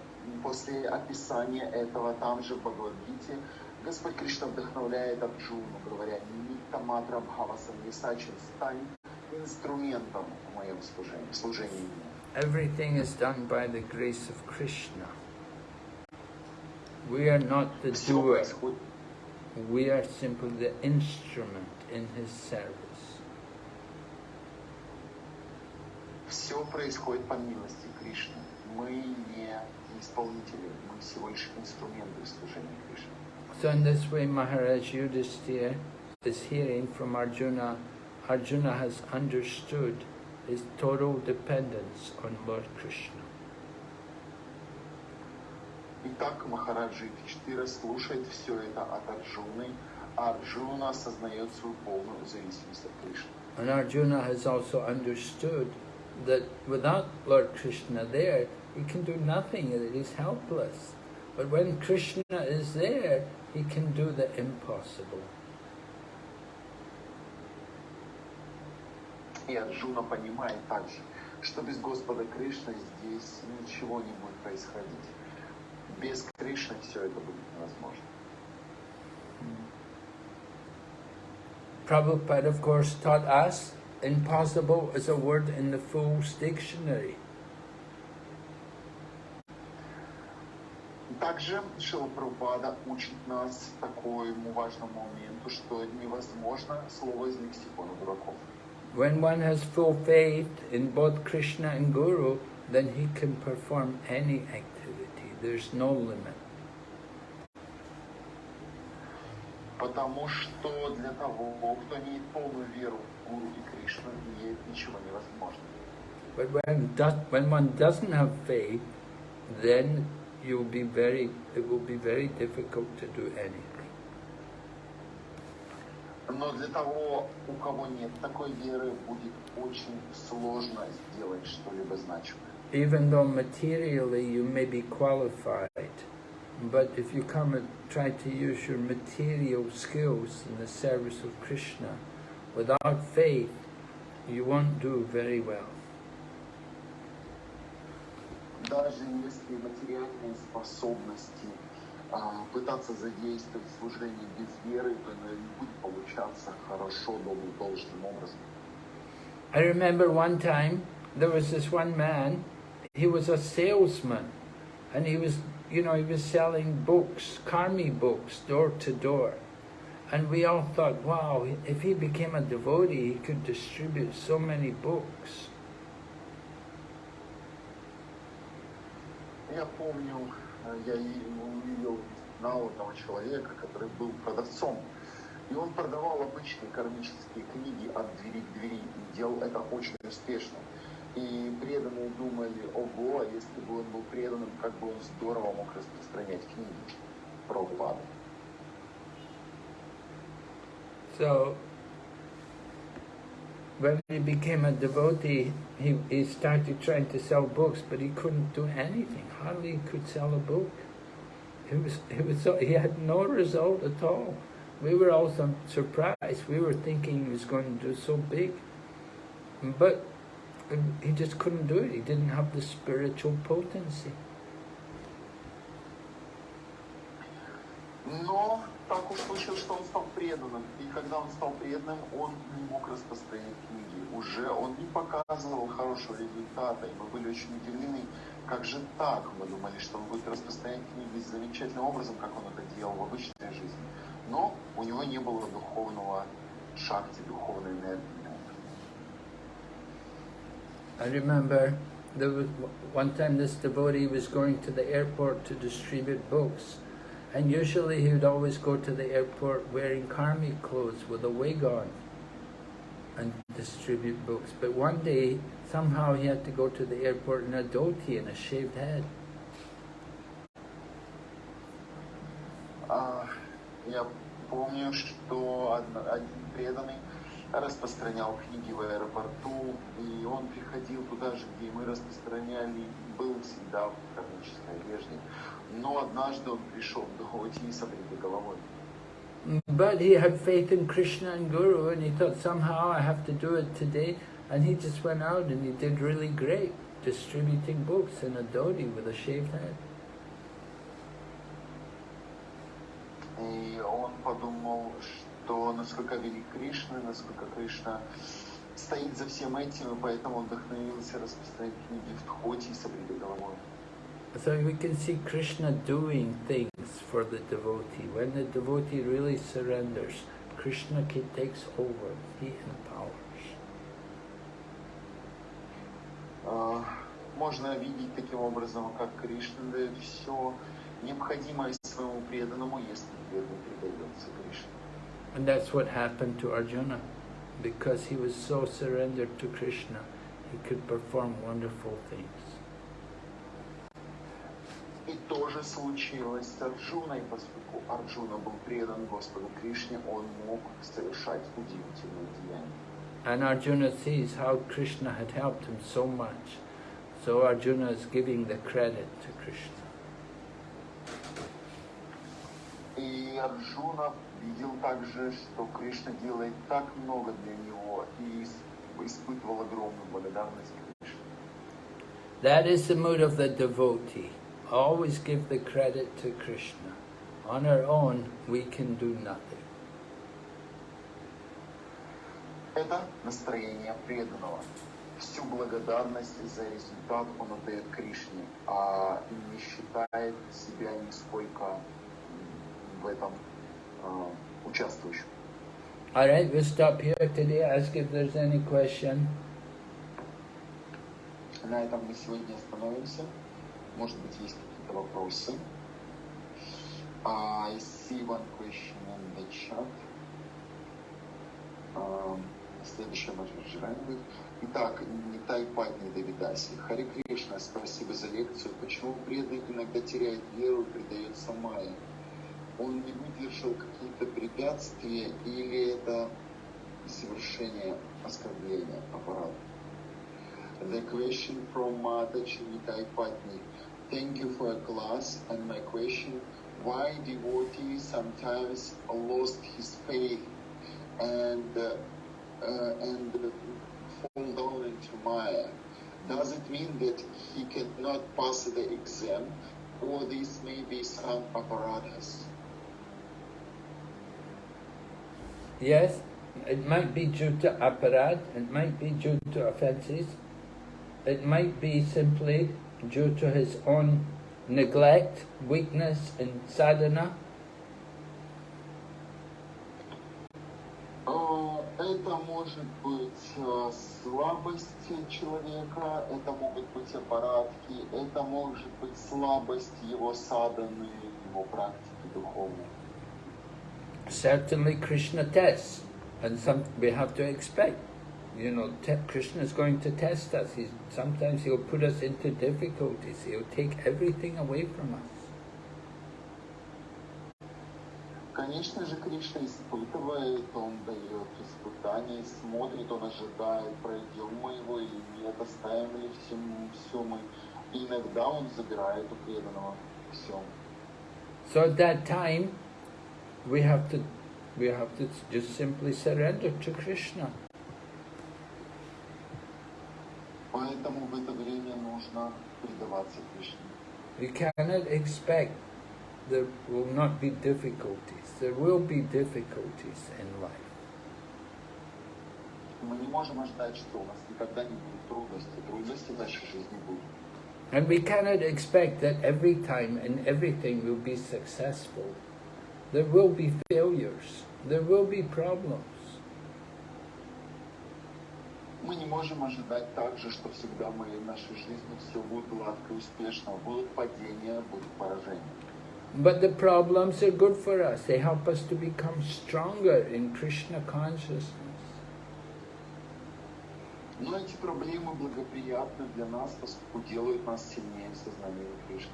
после описания этого, там же в Бхагавадгите, Господь Кришна вдохновляет Арджуну, говоря, «Нимитта матра бхава самьясачин, стань инструментом в моем служении, служении Everything is done by the grace of Krishna. We are not the doer. We are simply the instrument in his service. Все происходит по милости Кришны. Мы не исполнители, мы всего лишь инструменты служения Кришны. So in this way, Maharaj Yudhisthira is hearing from Arjuna. Arjuna has understood his total dependence on Lord Krishna. Итак, Махараджа Юдхиштира слушает все это от Арджуны, а Арджуна осознает свою полную зависимость от Кришны. And Arjuna has also understood that without Lord Krishna there, he can do nothing, that he's helpless. But when Krishna is there, he can do the impossible. И Арджуна понимает также, что без Господа Кришны здесь ничего не будет происходить. Без Кришны все это будет невозможно. Prabhupada, of course, taught us impossible is a word in the Fool's Dictionary. Также Шила Прабхупада учит нас такому важному моменту, что невозможно слово из лексикона дураков. When one has full faith in both Krishna and Guru, then he can perform any activity. There's no limit. Потому что для того, кто имеет полную веру в Гуру и Кришну, нет ничего невозможного. But when, does, when one doesn't have faith, then you'll be very, it will be very difficult to do anything. Но для того, у кого нет такой веры, будет очень сложно сделать что-либо значимое. Even though materially you may be qualified, but if you come and try to use your material skills in the service of Krishna, without faith, you won't do very well. Даже если материальные способности а, пытаться задействовать служение без веры, то оно не будет получаться хорошо, дол- должным образом. I remember one time there was this one man, he was a salesman, and he was, you know, he was selling books, karmi books, door to door. And we all thought, wow, if he became a devotee, he could distribute so many books. Я помню, э, Я увидел, одного человека, который был продавцом. И он продавал обычные кармические книги от двери к двери и делал это очень успешно. И преданные думали, ого, а если бы он был преданным, как бы он здорово мог распространять книги про упады. So, when he became a devotee, he, he started trying to sell books, but he couldn't do anything. Hardly could sell a book. It was, it was so, he had no result at all. We were all some surprised. We were thinking he was going to do so big. But he just couldn't do it. He didn't have the spiritual potency. Но так уж случилось, что он стал преданным. И когда он стал преданным, он не мог распространять книги. Уже он не показывал хорошего результата. И мы были очень удивлены, как же так? Мы думали, что он будет распространять книги замечательным образом, как он это делал в обычной жизни. Но у него не было духовного шакти, духовной энергии. I remember there was one time this devotee was going to the airport to distribute books. And usually he would always go to the airport wearing karmic clothes with a wig on and distribute books. But one day, somehow he had to go to the airport in a dhoti and a shaved head. А, я помню, что од- один преданный распространял книги в аэропорту, и он приходил туда же, где мы распространяли, был всегда в кармической одежде. Но однажды он пришел в Дхоти с головой. But he had faith in Krishna and Guru and he thought somehow I have to do it today. And he just went out and he did really great, distributing books in a dhoti with a shaved head. И он подумал, что насколько велик Кришна, насколько Кришна стоит за всем этим, и поэтому он вдохновился распространять книги в Дхоти и с обрели головой. So we can see Krishna doing things for the devotee. When the devotee really surrenders, Krishna ki- takes over, he empowers. А, Можно видеть таким образом, как Кришна дает все необходимое своему преданному, если преданный предается Кришне. And that's what happened to Arjuna. Because he was so surrendered to Krishna, he could perform wonderful things. И то же случилось с Арджуной, поскольку Арджуна был предан Господу Кришне, он мог совершать удивительные деяния. And Arjuna sees how Krishna had helped him so much. So Arjuna is giving the credit to Krishna. И Арджуна видел также, что Кришна делает так много для него и ис- испытывал огромную благодарность Кришне. That is the mood of the devotee. Always give the credit to Krishna. On our own, we can do nothing. Это настроение преданного. Всю благодарность за результат он отдает Кришне, а не считает себя нисколько м, в этом а, участвующим. Alright, we'll stop here today. Ask if there's any question. На этом мы сегодня остановимся. Может быть, есть какие-то вопросы. I see one question in the chat. Следующее Маджиджирани будет. Итак, Нитай Патни Давидаси. Хари Кришна, спасибо за лекцию. Почему преданный иногда теряет веру и предается майе? Он не выдержал какие-то препятствия или это совершение оскорбления аппарата? The question from Mataji Nitai Patni. Thank you for your class. And my question, why devotee sometimes lost his faith and uh, uh, and fall down into Maya? Does it mean that he cannot pass the exam, or this may be some apparatus? Yes, it might be due to aparad, it might be due to offences, it might be simply due to his own neglect, weakness in sadhana. А, Это может быть э, слабость человека, это могут быть аппаратки, это может быть слабость его саданы, его практики духовной. Certainly Krishna tests, and some we have to expect. You know, te- Krishna is going to test us. He's, sometimes he'll put us into difficulties. He'll take everything away from us. Конечно же, Кришна испытывает, он дает испытания, смотрит, он ожидает, пройдем мы его или нет, оставим ли всем, все мы. И иногда он забирает у преданного все. So at that time, we have to we have to just simply surrender to Krishna. Поэтому в это время нужно предаваться Кришне. We cannot expect there will not be difficulties. There will be difficulties in life. Мы не можем ожидать, что у нас никогда не будет трудностей. Трудности в нашей жизни будут. And we cannot expect that every time and everything will be successful. There will be failures. There will be problems. Мы не можем ожидать также, что всегда мы в нашей жизни все будет гладко и успешно. Будут падения, будут поражения. But the problems are good for us. They help us to become stronger in Krishna consciousness. Но эти проблемы благоприятны для нас, поскольку делают нас сильнее в сознании Кришны.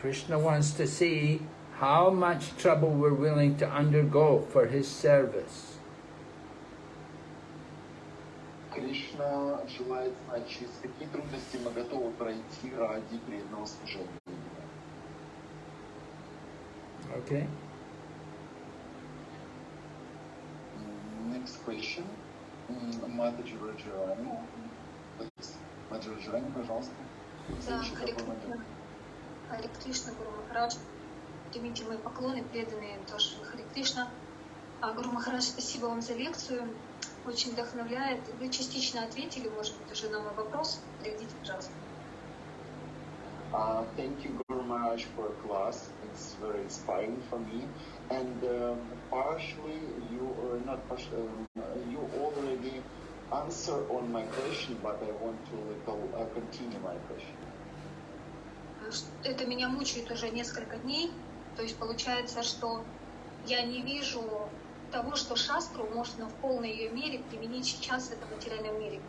Krishna wants to see how much trouble we're willing to undergo for his service. Кришна желает знать, через какие трудности мы готовы пройти ради преданного служения. Okay? М, Next question. М, Матаджи Раджарани. Please. Матаджи Раджарани, пожалуйста. Да, момент. Кришна. Гуру Махарадж. Примите мои поклоны, преданные тоже Харе Кришна. А, Гуру Махарадж, спасибо вам за лекцию. Очень вдохновляет. Вы частично ответили, может быть, уже на мой вопрос. Приведите, пожалуйста. Uh, thank you, Guru Maharaj, for class. It's very inspiring for me. And um, partially, you or not partially, um, you already answer on my question, but I want to little uh, continue my question. А, Это меня мучает уже несколько дней. То есть получается, что я не вижу того, что шастру можно в полной ее мере применить сейчас в этом материальном мире.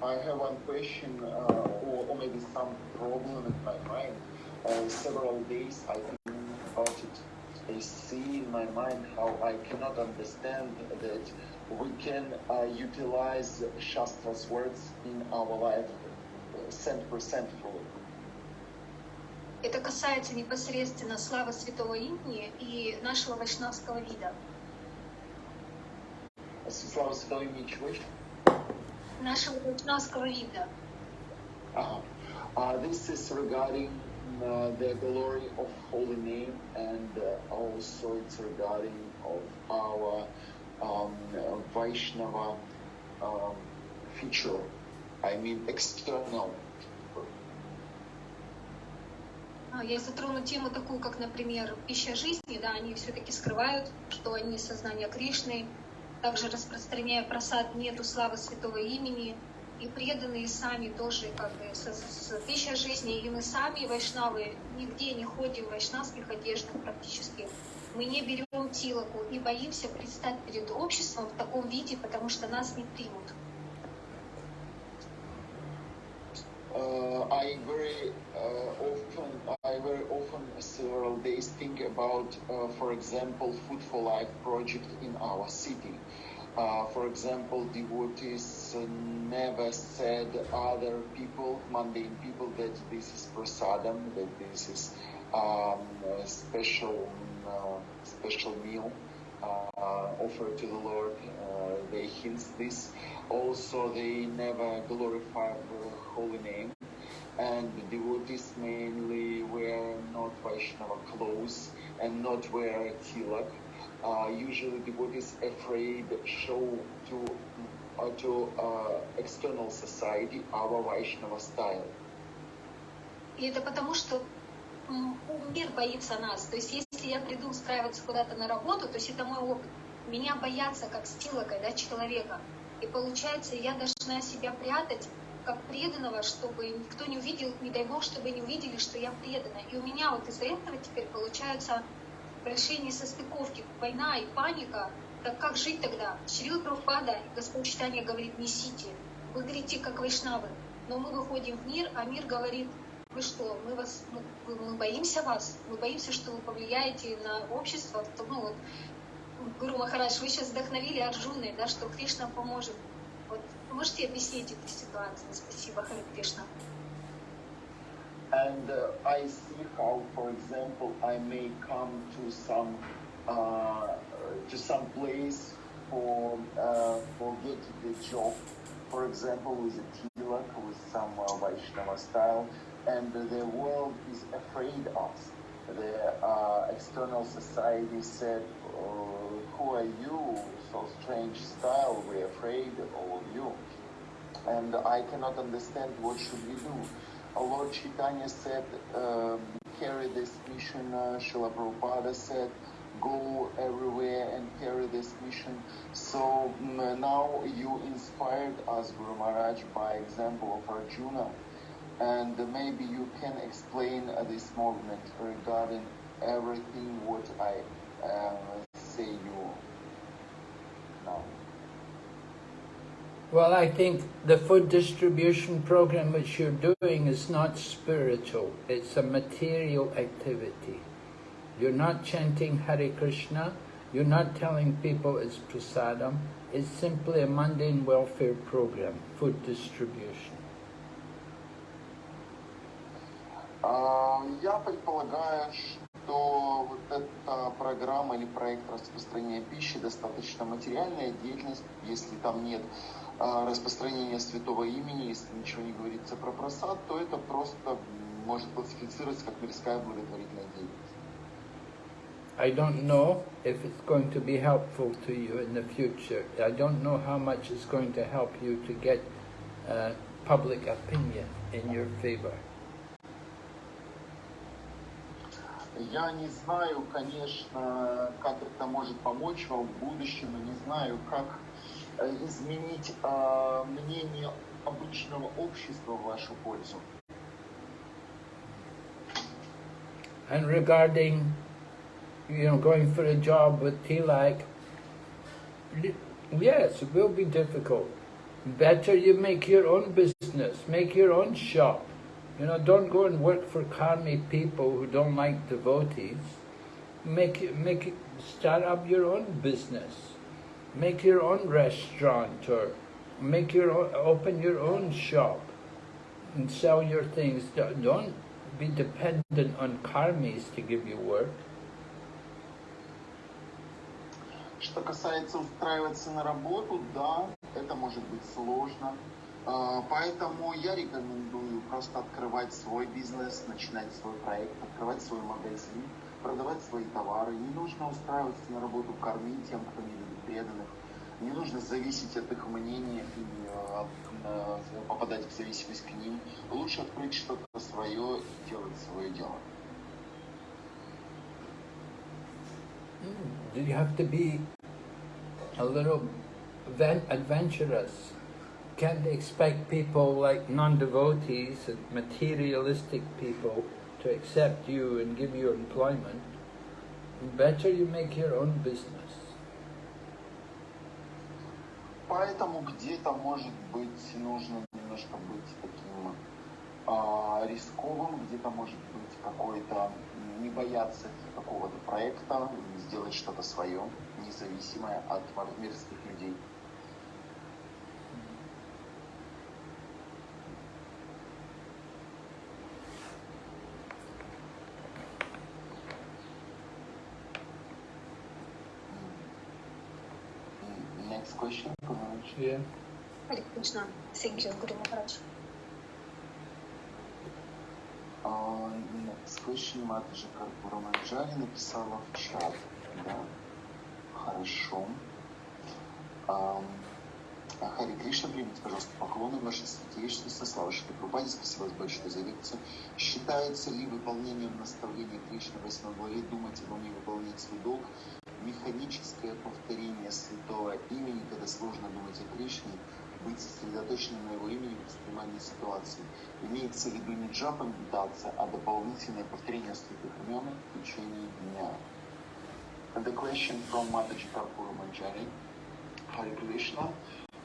I have one question, uh, or, or maybe some problem in my mind. Uh, several days I think about it. I see in my mind how I cannot understand that we can uh, utilize Shastra's words in our life cent percent fully. Это касается непосредственно славы святого имени и нашего вайшнавского вида. Слава Святого имени чего еще? Нашего вайшнавского вида. Uh-huh. Uh, this is regarding uh, the glory of holy name and uh, also it's regarding of our um, Vaishnava um, feature. I mean external. А, Я затрону тему такую, как, например, пища жизни, да, они все-таки скрывают, что они сознание Кришны, также распространяя просад нету славы святого имени, и преданные сами тоже как бы с, с пищей жизни, и мы сами, вайшнавы, нигде не ходим в вайшнавских одеждах практически. Мы не берем тилоку и боимся предстать перед обществом в таком виде, потому что нас не примут. I very uh, often, I very often several days think about, uh, for example, Food for Life project in our city. Uh, for example, devotees uh, never said other people, mundane people, that this is prasadam, that this is um, a special uh, special meal uh, offered to the Lord. Uh, they hint this. Also, they never glorify the holy name. And the devotees mainly wear not Vaishnava clothes and not wear tilak. Uh, usually, devotees afraid show to uh, to uh, external society our Vaishnava style. И это потому, что мир боится нас. То есть, если я приду устраиваться куда-то на работу, то есть это мой опыт. Меня боятся как стилокой, да, человека. И получается, я должна себя прятать как преданного, чтобы никто не увидел, не дай бог, чтобы не увидели, что я предана. И у меня вот из-за этого теперь получается большие несостыковки, война и паника. Так как жить тогда? Шрила Прабхупада, Господь Читания говорит, несите, вы говорите, как вайшнавы. Но мы выходим в мир, а мир говорит, вы что, мы вас, вы- мы боимся вас, мы боимся, что вы повлияете на общество. Ну, вот, Гуру Махарадж, вы сейчас вдохновили Арджуны, да, что Кришна поможет. Вот, можете объяснить эту ситуацию? Спасибо, Харе Кришна. and uh, I see how, for example, I may come to some uh, to some place for uh, for getting a job, for example, with a tilak, with some uh, Vaishnava style, and the world is afraid of. The uh, external society said, uh, "Who are you? So strange style. We're afraid of all you." And I cannot understand what should we do. Lord Chaitanya said, um, "Carry this mission." Uh, Srila Prabhupada said, "Go everywhere and carry this mission." So mm, now you inspired us, Guru Maharaj, by example of Arjuna and maybe you can explain uh, this movement regarding everything what I uh, say you now. Well, I think the food distribution program which you're doing is not spiritual. It's a material activity. You're not chanting Hare Krishna. You're not telling people it's prasadam. It's simply a mundane welfare program, food distribution. Я предполагаю, что вот эта программа или проект распространения пищи достаточно материальная деятельность, если там нет распространения святого имени, если ничего не говорится про просад, то это просто может классифицироваться как мирская благотворительная деятельность. I don't know if it's going to be helpful to you in the future. I don't know how much it's going to help you to get uh, public opinion in your favor. Я не знаю, конечно, как это может помочь вам в будущем, и не знаю, как изменить э, мнение обычного общества в вашу пользу. And regarding, you know, going for a job with TLAC, yes, it will be difficult. Better you make your own business, make your own shop. You know, don't go and work for karmi people who don't like devotees. Make make start up your own business. Make your own restaurant or make your own, open your own shop and sell your things. Don't be dependent on karmis to give you work. Что касается устраиваться на работу, да, это может быть сложно. Поэтому я рекомендую просто открывать свой бизнес, начинать свой проект, открывать свой магазин, продавать свои товары. Не нужно устраиваться на работу, кормить тем, кто не любит преданных. Не нужно зависеть от их мнения и попадать в зависимость к ним. Лучше открыть что-то свое и делать свое дело. You have to be a little adventurous can't expect people like non-devotees and materialistic people to accept you and give you employment. Better you make your own business. Поэтому где-то, может быть, нужно немножко быть таким э, рисковым, где-то, может быть, какой-то не бояться какого-то проекта, сделать что-то свое, независимое от мирских людей. Question, Yeah. Hare Krishna. Thank you, Guru Maharaj. Uh, next question Матаджи Карпура Манджари написала в чат. Да? Хорошо. Um, Хари Кришна, примите, пожалуйста, поклоны вашей святейшности, слава Шри Прабхупаде, спасибо вас большое за лекцию. Считается ли выполнением наставления Кришны в 8 главе думать обо мне выполнять свой долг механическое повторение святого имени, когда сложно думать о Кришне, быть сосредоточенным на его имени в воспринимании ситуации. Имеется в виду не джапа медитация, а дополнительное повторение святых имен в течение дня. And the question from Mataji Karpura Manjari. Hare Krishna,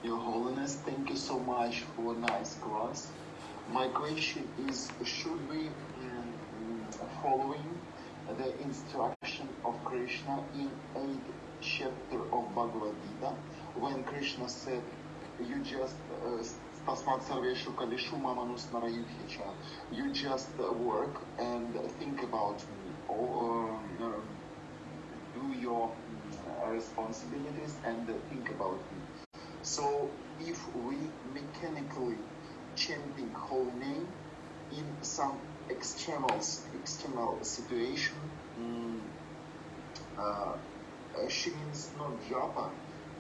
Your Holiness, thank you so much for nice class. My question is, should we um, following the instruction of Krishna in 8th chapter of Bhagavad Gita, when Krishna said, you just Tasmat Mamanus Narayuhicha, you just work and think about me, or uh, do your responsibilities and think about me. So if we mechanically chanting holy name in some external external situation. Mm, uh, she means not japa,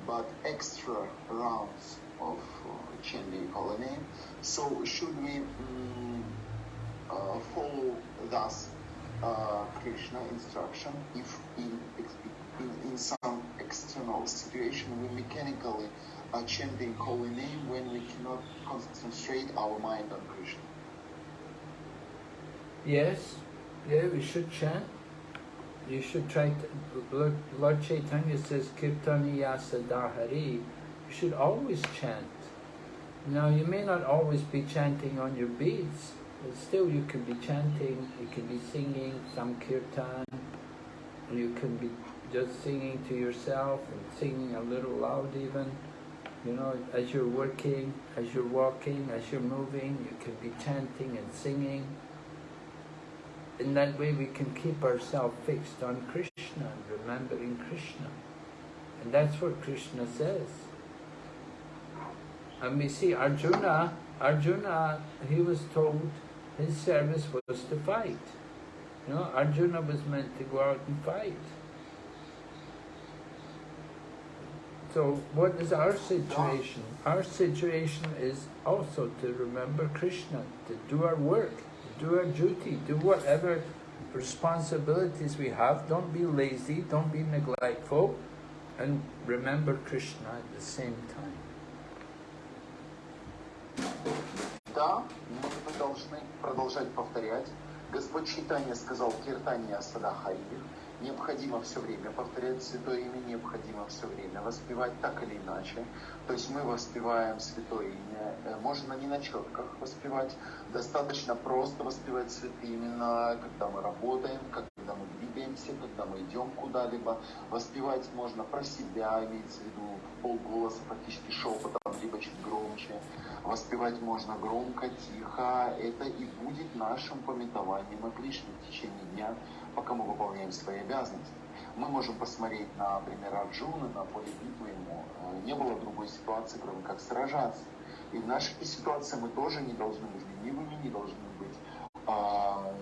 but extra rounds of uh, chanting holy name. So should we mm, uh, follow thus uh, Krishna instruction if in, in, in some external situation we mechanically chanting holy name when we cannot concentrate our mind on Krishna? Yes, yeah, we should chant. You should try to, Lord, Lord Chaitanya says, Kirtaniya Sadahari. You should always chant. Now, you may not always be chanting on your beats, but still you can be chanting, you can be singing some kirtan, you can be just singing to yourself and singing a little loud even. You know, as you're working, as you're walking, as you're moving, you can be chanting and singing. In that way we can keep ourselves fixed on Krishna and remembering Krishna. And that's what Krishna says. And we see Arjuna, Arjuna, he was told his service was to fight. You know, Arjuna was meant to go out and fight. So what is our situation? Our situation is also to remember Krishna, to do our work, do our duty, do whatever responsibilities we have. Don't be lazy, don't be neglectful, and remember Krishna at the same time. Да, мы должны продолжать повторять. Господь Чайтанья сказал Киртания Садахаир, необходимо все время повторять Святое Имя, необходимо все время воспевать так или иначе. То есть мы воспеваем Святое Имя. Э, можно не на четках воспевать, достаточно просто воспевать Святые имена, когда мы работаем, когда мы двигаемся, когда мы идем куда-либо. Воспевать можно про себя, имеется в виду полголоса, практически шепотом, либо чуть громче. Воспевать можно громко, тихо. Это и будет нашим пометованием о Кришне в течение дня пока мы выполняем свои обязанности. Мы можем посмотреть на пример Арджуна, на поле битвы ему. Э, не было другой ситуации, кроме как сражаться. И в нашей ситуации мы тоже не должны быть ленивыми, не должны быть а,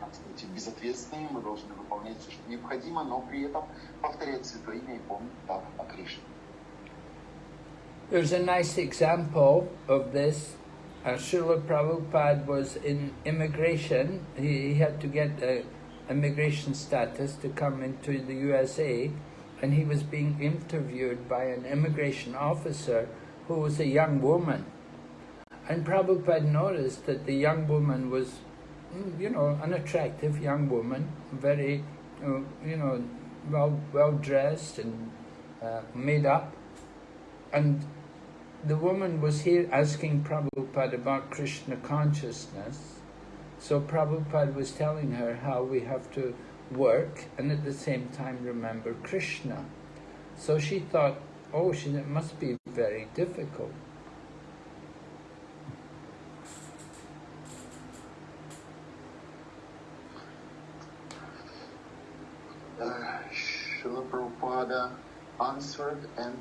как сказать, безответственными, мы должны выполнять все, что необходимо, но при этом повторять Святое Имя и помнить так о Кришне. There's a nice example of this. Uh, Prabhupada was in immigration. He, he had to get a immigration status to come into the USA and he was being interviewed by an immigration officer who was a young woman. And Prabhupada noticed that the young woman was, mm, you know, an attractive young woman, very, you know, well, well dressed and uh, made up. And the woman was here asking Prabhupada about Krishna consciousness. So Prabhupada was telling her how we have to work and at the same time remember Krishna. So she thought, oh, she, it must be very difficult. Uh, Srila Prabhupada answered and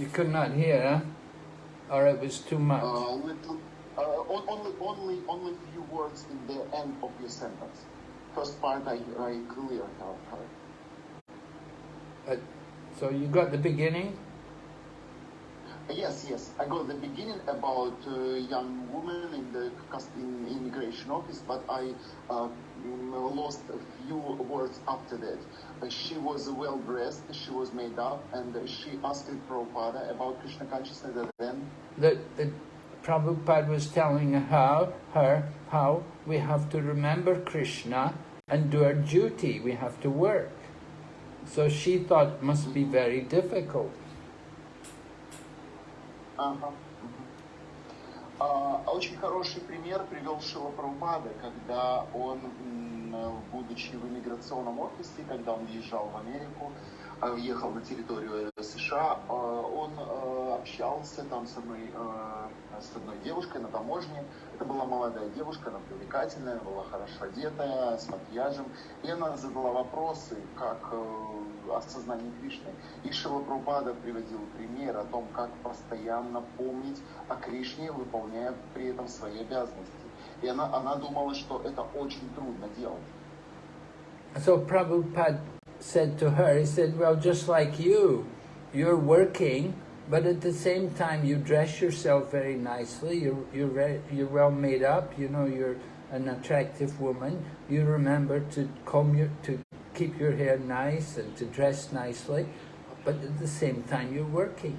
You could not hear, huh? Or it was too much? Uh, little, uh, only, only, only few words in the end of your sentence. First part I, I clearly heard. Uh, so you got the beginning? Yes, yes. I got the beginning about uh, young woman in the in immigration office, but I uh, lost a few words after that. Uh, she was well dressed, she was made up, and she asked Prabhupada about Krishna consciousness. Then the, the Prabhupada was telling how, her how we have to remember Krishna and do our duty, we have to work. So she thought must be very difficult. Uh -huh. Uh, очень хороший пример привел Шрила Прабхупада, когда он, будучи в иммиграционном офисе, когда он езжал в Америку, ехал на территорию США, США, э, он э, общался там с одной, э, с одной девушкой на таможне. Это была молодая девушка, она привлекательная, была хорошо одетая, с макияжем. И она задала вопросы, как осознание Кришны. И Шила Прабхупада приводил пример о том, как постоянно помнить о Кришне, выполняя при этом свои обязанности. И она, она думала, что это очень трудно делать. So Prabhupada said to her, he said, well, just like you, you're working, but at the same time you dress yourself very nicely, you're, you're, very, you're well made up, you know, you're an attractive woman, you remember to comb your, to keep your hair nice and to dress nicely, but at the same time you're working.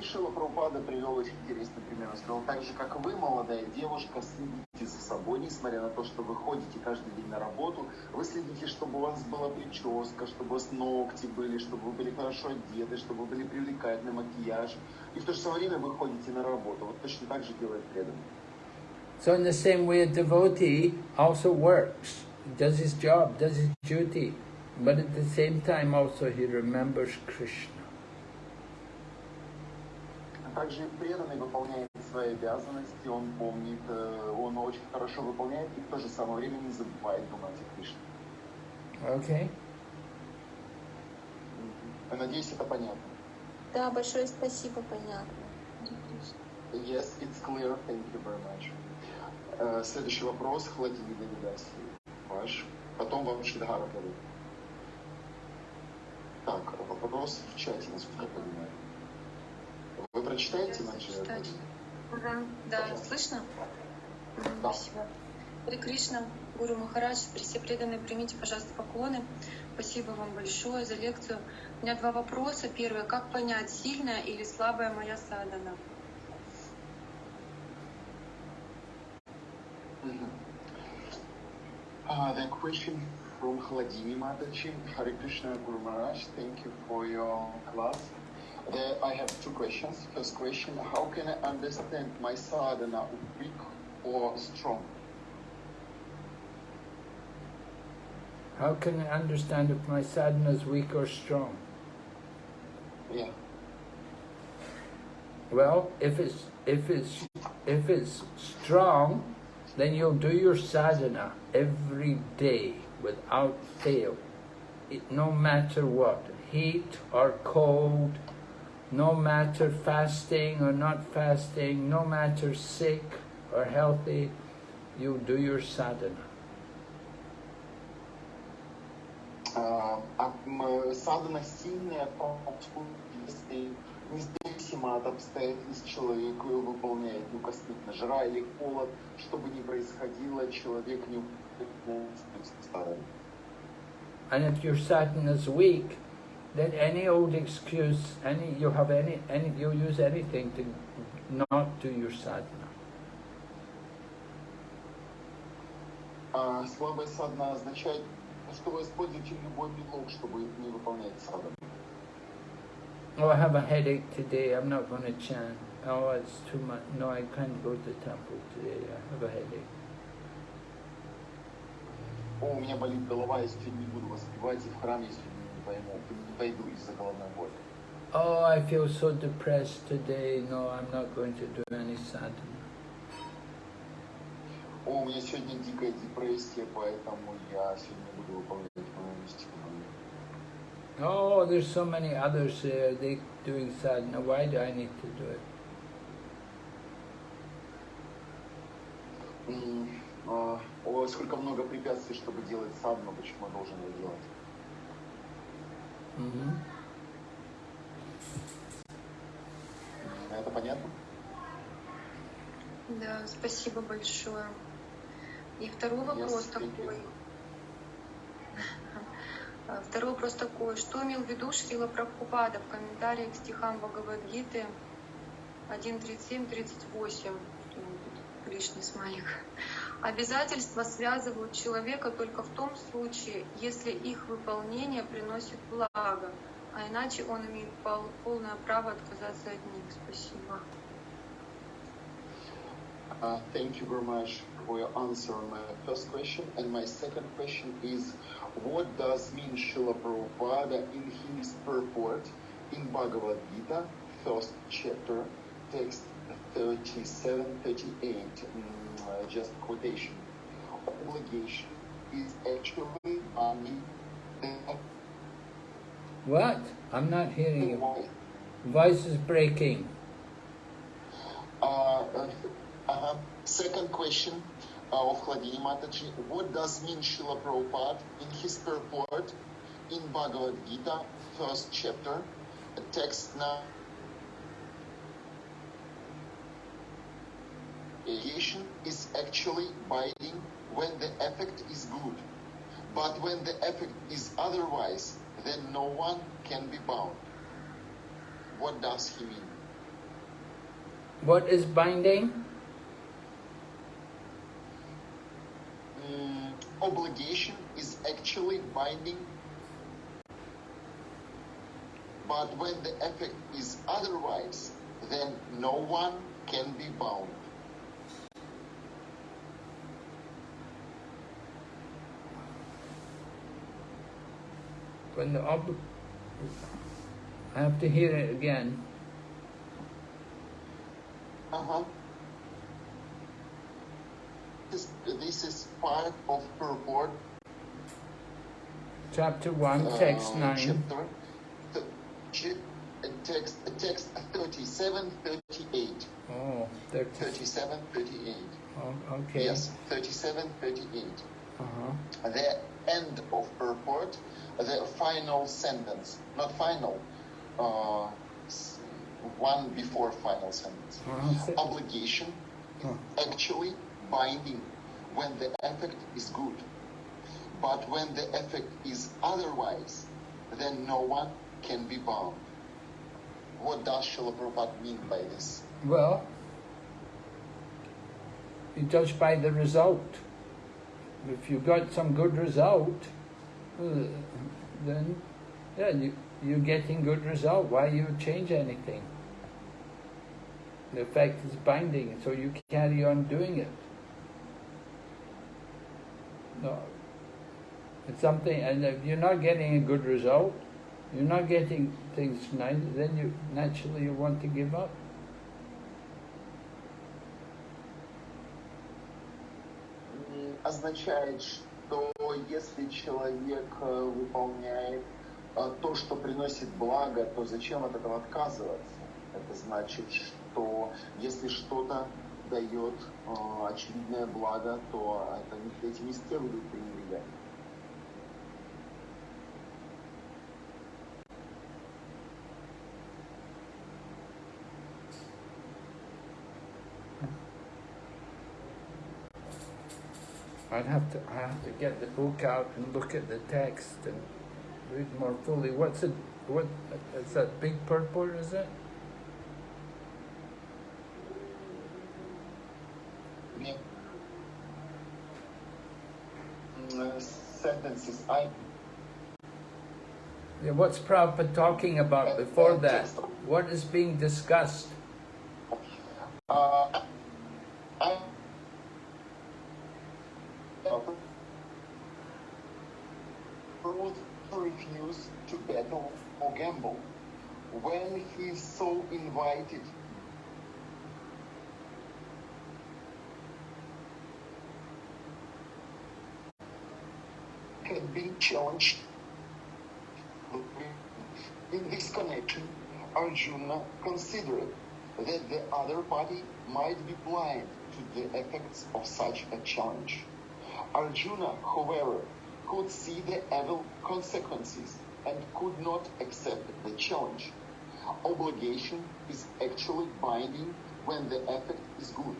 И Шила Прабхупада привел очень интересный пример. Он сказал, так же, как вы, молодая девушка, следите за собой, несмотря на то, что вы ходите каждый день на работу, вы следите, чтобы у вас была прическа, чтобы у вас ногти были, чтобы вы были хорошо одеты, чтобы вы были привлекательны, макияж. И в то же самое время вы ходите на работу. Вот точно так же делает преданный. So in the same way, a devotee also works, does his job, does his duty, but at the same time also he remembers Krishna. Также преданный выполняет свои обязанности, он помнит, э, он очень хорошо выполняет и в то же самое время не забывает думать о Кришне. Окей. Okay. Надеюсь, это понятно. Да, большое спасибо, понятно. Yes, it's clear. Thank you very much. Uh, следующий вопрос. Владимир Давидаси. Ваш. Потом вам Шидхара дадут. Так, вопрос в чате, насколько я понимаю. Вы прочитаете иначе? Ага. Да, Пожалуйста. слышно? Да. Спасибо. При Кришна, Гуру Махарадж, все преданные, примите, пожалуйста, поклоны. Спасибо вам большое за лекцию. У меня два вопроса. Первый. Как понять, сильная или слабая моя садана? Uh, the question from Hladini Mataji, Hare Krishna Guru Maharaj, thank you for your class. Uh, I have two questions. First question, how can I understand my sadhana weak or strong? How can I understand if my sadhana is weak or strong? Yeah. Well, if it's if it's if it's strong, then you'll do your sadhana every day without fail, it, no matter what, heat or cold, no matter fasting or not fasting, no matter sick or healthy, you do your sadhana. Садхана сильная подходит, если независимо от обстоятельств человек ее выполняет, ну, космично, жара или холод, что бы ни происходило, человек не And if your sadhana is weak, then any old excuse, any you have any, any you use anything to not do your sadhana. А слабая садна означает, что вы используете любой предлог, чтобы не выполнять садхану. Oh, I have a headache today. I'm not going to chant. Oh, it's too much. No, I can't go to the temple today. I have a headache. О, у меня болит голова, я сегодня не буду воспевать, и в храм, если не пойму, не Пойду из-за головной боли. Oh, I feel so depressed today. No, I'm not going to do any sadhana. О, у меня сегодня дикая депрессия, поэтому я сегодня буду выполнять мистику. Oh, there's so many others there, they doing sadhana, why do I need to do it? О, сколько много препятствий, чтобы делать садхану, почему я должен его делать? Mm-hmm. Это понятно? Да, спасибо большое. И второй вопрос yes, такой. А, второй вопрос такой. Что имел в виду Шрила Прабхупада в комментарии к стихам Бхагавадгиты 1.37-38? Лишний смайлик. Обязательства связывают человека только в том случае, если их выполнение приносит благо, а иначе он имеет полное право отказаться от них. Спасибо. Uh, thank you very much for your answer on my first question. And my second question is, what does mean Srila Prabhupada in his purport in Bhagavad Gita, first chapter, text 37, 38, mm, uh, just quotation. Obligation is actually only What? I'm not hearing you. Voice is breaking. Uh, uh, uh, second question uh, of Hladini Mataji. What does mean Srila Prabhupada in his purport in Bhagavad Gita, first chapter, text now? Creation is actually binding when the effect is good. But when the effect is otherwise, then no one can be bound. What does he mean? What is binding? Mm, obligation is actually binding. But when the effect is otherwise, then no one can be bound. When the ob I have to hear it again. Uh-huh. This, this is part of purport. Chapter 1, text uh, 9. Chapter, th- text, text 37, 38. Oh, 30. 37, 38. Oh, okay. Yes, 37, 38. Uh-huh. The end of purport, the final sentence, not final, uh, one before final sentence. Uh-huh. Obligation is actually binding when the effect is good. But when the effect is otherwise, then no one can be bound. What does Srila Prabhupada mean by this? Well, you judge by the result. If you got some good result, uh, then yeah, you, you're getting good result. Why you change anything? The effect is binding, so you carry on doing it. No, it's something, and if you're not getting a good result, you're not getting things nice, then you naturally you want to give up. Означает, что если человек э, выполняет э, то, что приносит благо, то зачем от этого отказываться? Это значит, что если что-то дает э, очевидное благо, то это, не- этим не следует I'd have to, I have to get the book out and look at the text and read more fully. What's it, what, is that Big Purple, is it? Yeah. Mm, uh, sentences, I... Yeah, what's Prabhupada talking about before that? What is being discussed? Uh, invited, had been challenged. In this connection, Arjuna considered that the other party might be blind to the effects of such a challenge. Arjuna, however, could see the evil consequences and could not accept the challenge. Obligation is actually binding when the effect is good.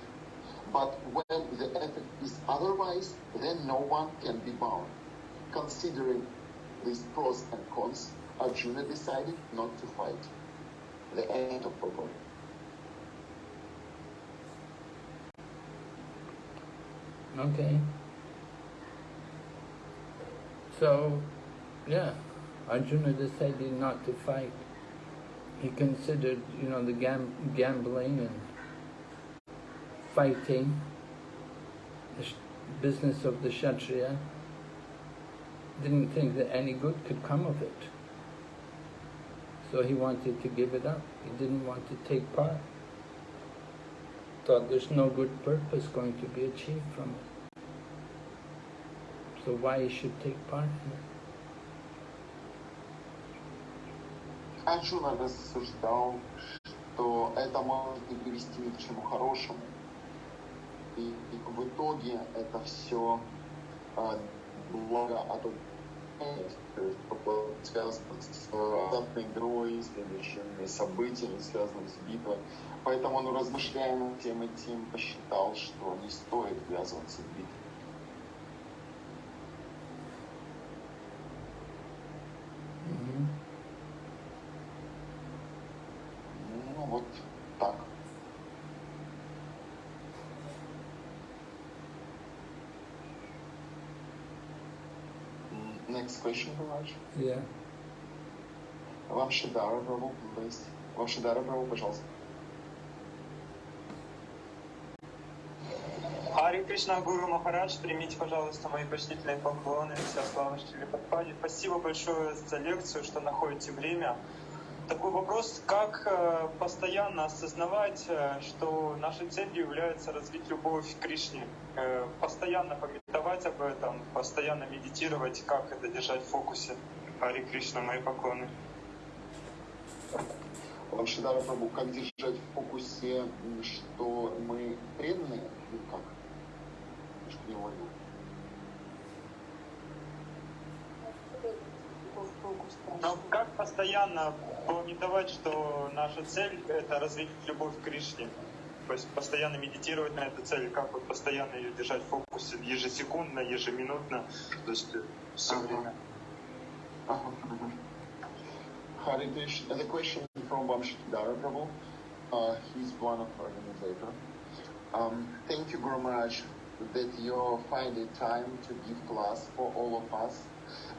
But when the effect is otherwise, then no one can be bound. Considering these pros and cons, Arjuna decided not to fight. The end of purport. Okay. So, yeah, Arjuna decided not to fight. He considered, you know, the gam- gambling and fighting, the business of the Kshatriya, didn't think that any good could come of it. So he wanted to give it up. He didn't want to take part. Thought there's no good purpose going to be achieved from it. So why he should take part in it? Арджуна рассуждал, что это может не привести ни к чему хорошему. И, и в итоге это все а, благо от связано с азартной игрой, следующими событиями, связанными с битвой. Поэтому он, размышляя над тем этим, посчитал, что не стоит ввязываться в битву. Mhm. Ну вот так. М, Next question, Raj. Yeah. Вамшидара Прабhu, please. Вамшидара Прабhu, пожалуйста. Хари Кришна Гуру Махарадж, примите, пожалуйста, мои почтительные поклоны. Вся слава Шри Падпаде. Спасибо большое за лекцию, что находите время. Такой вопрос, как э, постоянно осознавать, э, что нашей целью является развить любовь к Кришне, Э, постоянно пометовать об этом, постоянно медитировать, как это держать в фокусе. Хари Кришна, мои поклоны. Вамшидара Прабhu, как держать в фокусе, что мы преданные? Ну как? Что не уловил. Но как постоянно пометовать, что наша цель — это развить любовь к Кришне? Постоянно медитировать на эту цель, как вот постоянно ее держать в фокусе ежесекундно, ежеминутно, то есть все Ага. время. Uh-huh. Hare Krishna. The question from Vamshidara Prabhu. Uh, he's one of organizator. Um, thank you, Guru Maharaj, that you find the time to give class for all of us.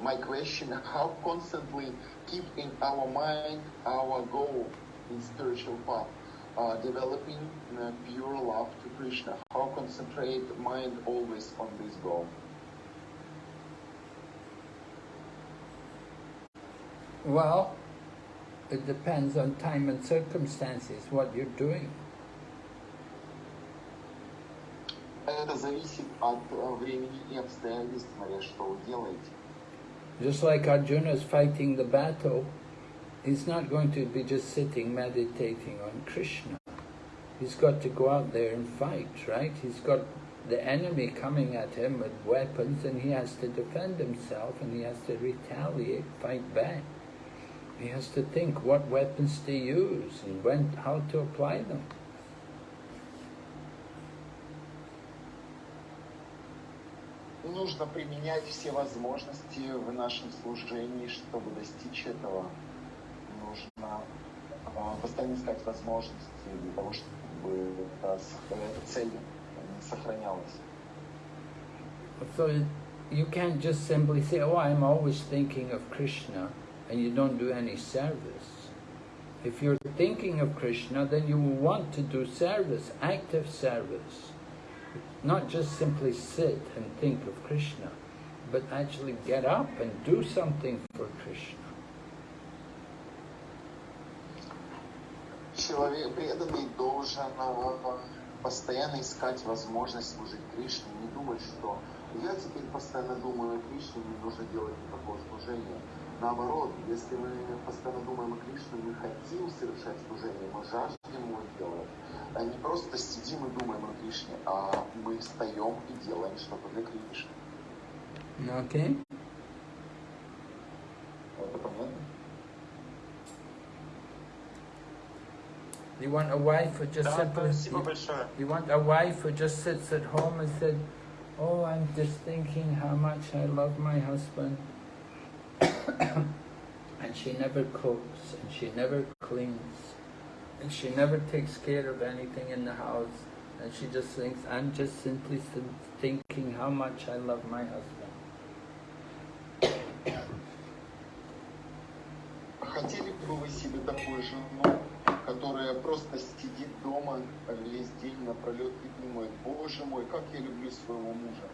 My question, how constantly keep in our mind our goal in spiritual path, uh, developing uh, pure love to Krishna? How concentrate mind always on this goal? Well, it depends on time and circumstances, what you're doing. Это зависит от э, времени и обстоятельств, смотря что вы делаете. Just like Arjuna is fighting the battle, he's not going to be just sitting meditating on Krishna. He's got to go out there and fight, right? He's got the enemy coming at him with weapons and he has to defend himself and he has to retaliate, fight back. He has to think what weapons to use and when, how to apply them. Нужно применять все возможности в нашем служении, чтобы достичь этого. Нужно а, постоянно искать возможности для того, чтобы эта, с- эта цель не сохранялась. So you can't just simply say, oh, I'm always thinking of Krishna, and you don't do any service. If you're thinking of Krishna, then you will want to do service, active service. Not just simply sit and think of Krishna, but actually get up and do something for Krishna. Человек преданный должен постоянно искать возможность служить Кришне, не думать, что я теперь постоянно думаю о Кришне, мне нужно делать никакого служения. Наоборот, если мы постоянно думаем о Кришне, мы хотим совершать служение, мы жаждем его делать. А не просто сидим и думаем о Кришне, а мы встаем и делаем что-то для Кришны. Okay? You want a wife who just Да, simply... спасибо большое. You want a wife who just sits at home and said, Oh, I'm just thinking how much I love my husband. and she never cooks, and she never cleans, and she never takes care of anything in the house. And she just thinks, I'm just simply th- thinking how much I love my husband. Хотели бы вы себе такую жену, Которая просто сидит дома весь день напролет и думает, боже мой, как я люблю своего мужа.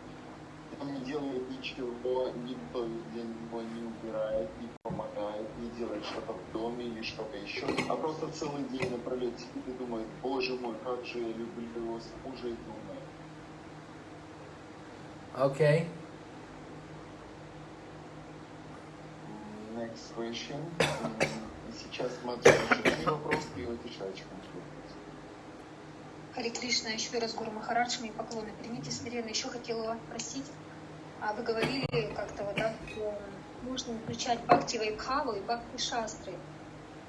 Он не делает ничего, никто для него не убирает, не помогает, не делает что-то в доме или что-то еще, а просто целый день напролет сидит и думает, боже мой, как же я люблю его мужа и думает. Okay. Next question. Сейчас смотрю, вопрос и отвечаю Хари Кришна, еще раз Гуру Махарадж, мои поклоны. Примите смиренно. Еще хотела спросить, а вы говорили как-то вот, да, можно включать Бхакти Вайбхаву и Бхакти Шастры.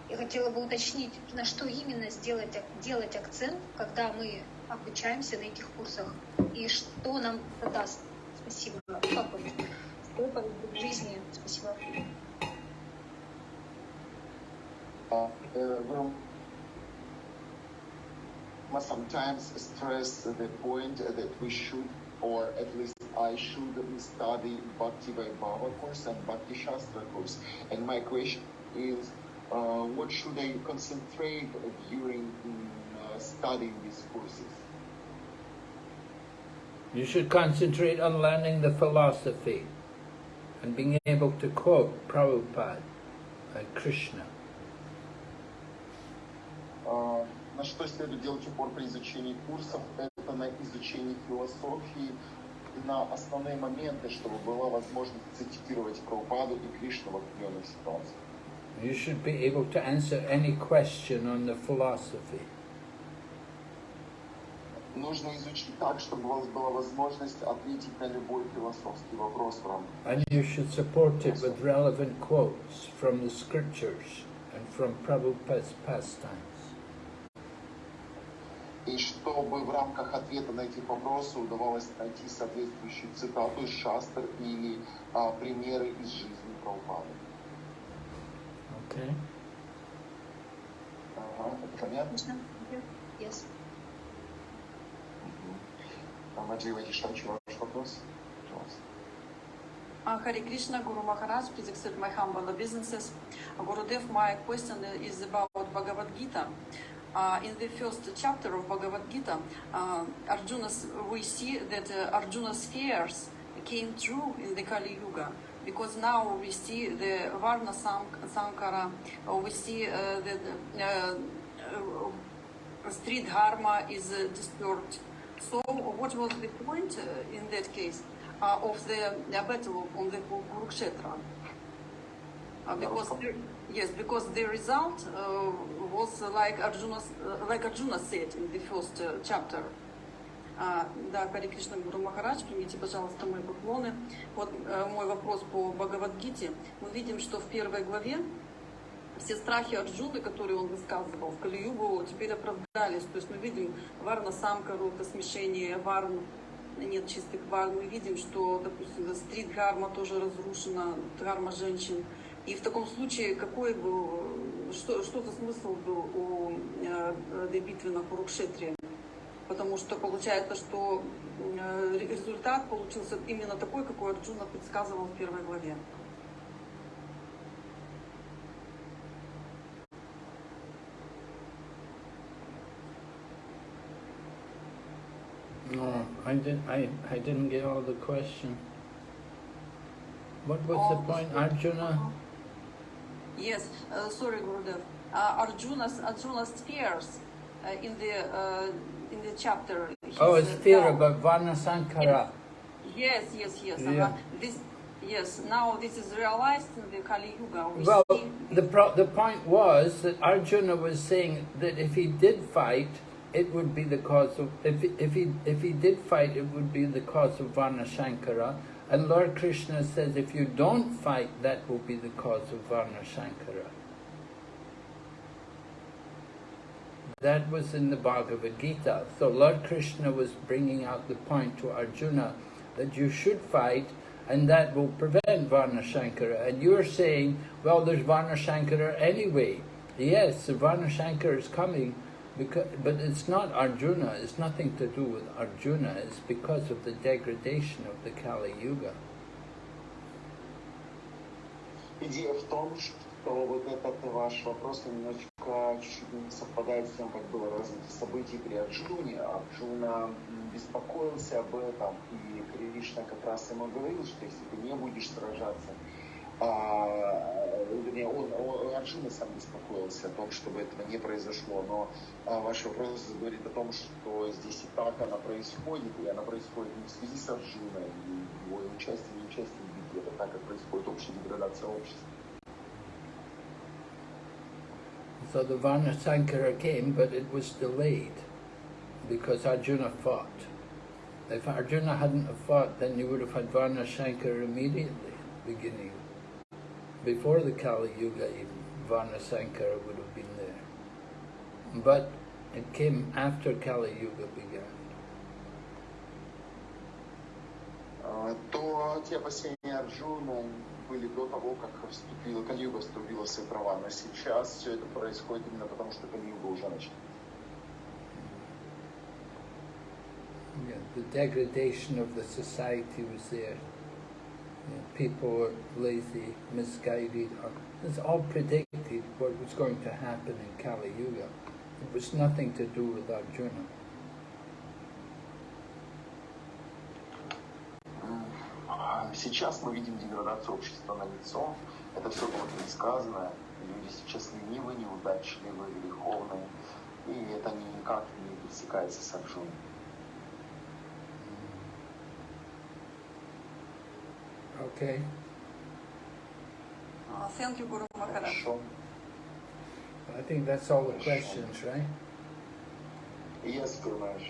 Я хотела бы уточнить, на что именно сделать, делать акцент, когда мы обучаемся на этих курсах, и что нам это даст. Спасибо. В жизни. Спасибо. Uh, uh, must sometimes stress the point that we should, or at least I should study Bhakti Vaibhava course and Bhakti Shastra course. And my question is, uh, what should I concentrate during uh, studying these courses? You should concentrate on learning the philosophy and being able to quote Prabhupada and Krishna. Uh, на что следует делать упор при изучении курсов, это на изучении философии, на основные моменты, чтобы была возможность цитировать Прабхупаду и Кришну в определенных ситуациях. You should be able to answer any question on the philosophy. Нужно изучить так, чтобы у вас была возможность ответить на любой философский вопрос в рамках. And you should support it with relevant quotes from the scriptures and from Prabhupada's pastimes. И чтобы в рамках ответа на эти вопросы удавалось найти соответствующую цитату из шастр или а, примеры из жизни Прабхупады. Okay. Ага, это понятно? Yes. Маджи Вадишавчи, ваш вопрос? Пожалуйста. Hare Krishna, Guru Maharaj, please accept my humble obeisances. Gurudev, my question is about Bhagavad Gita. Uh, in the first chapter of Bhagavad Gita, uh, Arjuna's, we see that uh, Arjuna's fears came true in the Kali Yuga. Because now we see the Varna Sankara, uh, we see uh, that uh, stri dharma is disturbed. So, what was the point in that case of the battle on the Kurukshetra? because yes, because the result was like Arjuna, like Arjuna said in the first chapter. Да, Кари Кришна Гуру Махарадж, примите, пожалуйста, мои поклоны. Вот мой вопрос по Бхагавадгите. Мы видим, что в первой главе все страхи Арджуны, которые он высказывал в Кали-югу, теперь оправдались. То есть мы видим Варна Самкару, это смешение Варн, нет чистых Варн. Мы видим, что, допустим, стрит Гарма тоже разрушена, Гарма женщин. И в таком случае какой был, что, что за смысл был у э, этой битвы на Курукшетре? Потому что получается, что э, результат получился именно такой, какой Арджуна предсказывал в первой главе. No, I didn't. I I didn't get all the question. What was the point, Arjuna? Yes, uh, sorry, Gurudev. Uh, Arjuna's Arjuna's fears uh, in the uh, in the chapter. Oh, it's fear about Varna Sankara. Yes, yes, yes. Yeah. Uh, this, yes. Now this is realized in the Kali Yuga. We Well, see, the pro the point was that Arjuna was saying that if he did fight, it would be the cause of if if he if he did fight, it would be the cause of Varna Shankara. And Lord Krishna says, if you don't fight, that will be the cause of Varna Shankara. That was in the Bhagavad Gita. So Lord Krishna was bringing out the point to Arjuna that you should fight and that will prevent Varna Shankara. And you're saying, well, there's Varna Shankara anyway. Yes, Varna Shankara is coming, because, but it's not Arjuna, it's nothing to do with Arjuna, it's because of the degradation of the Kali Yuga. Идея в том, что вот этот ваш вопрос немножечко чуть-чуть не совпадает с тем, как было развитие событий при Арджуне. Арджуна беспокоился об этом, и Кришна как раз ему говорил, что если ты не будешь сражаться, а, вернее, он, он, Арджуна сам беспокоился о том, чтобы этого не произошло, но а, ваш вопрос говорит о том, что здесь и так она происходит, и она происходит не в связи с Арджуной, и его участием, не участием в битве, это так, как происходит общая деградация общества. So the Varna Sankara came, but it was delayed because Arjuna fought. If Arjuna hadn't fought, then you would have had Varna Sankara immediately, beginning. Before the Kali Yuga, even, Varna Sankara would have been there. But it came after Kali Yuga began. А, то те опасения Арджуна были до того, как вступила Калиюга вступила в свои права. Но сейчас все это происходит именно потому, что Калиюга уже начала. Yeah, the degradation of the society was there. You know, people were lazy, misguided. Or, it's all predicted what was going to happen in Kali Yuga. It was nothing to do with Arjuna. А Сейчас мы видим деградацию общества на лицо. Это все было предсказано. Люди сейчас ленивы, неудачливы, греховные. И это никак не пересекается с Арджуной. Okay. Uh, thank you, Guru Maharaj. I think that's all the questions, right? Yes, Guru Maharaj.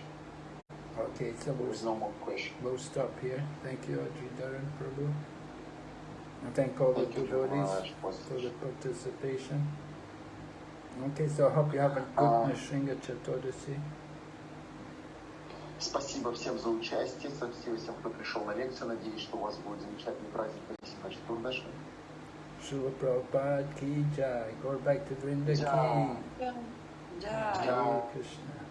Okay, so we'll, There's no more question. we'll stop here. Thank you, Ajitaran Prabhu. And thank all thank the devotees for the participation. Okay, so I hope you have a uh, good uh, Nrisimha Chaturdasi. Спасибо всем за участие, спасибо всем, кто пришел на лекцию. Надеюсь, что у вас будет замечательный праздник Василия Чатурдаши. Srila Prabhupada ki jai. Go back to Vrinda ki. Jai. Yeah. Hare Krishna.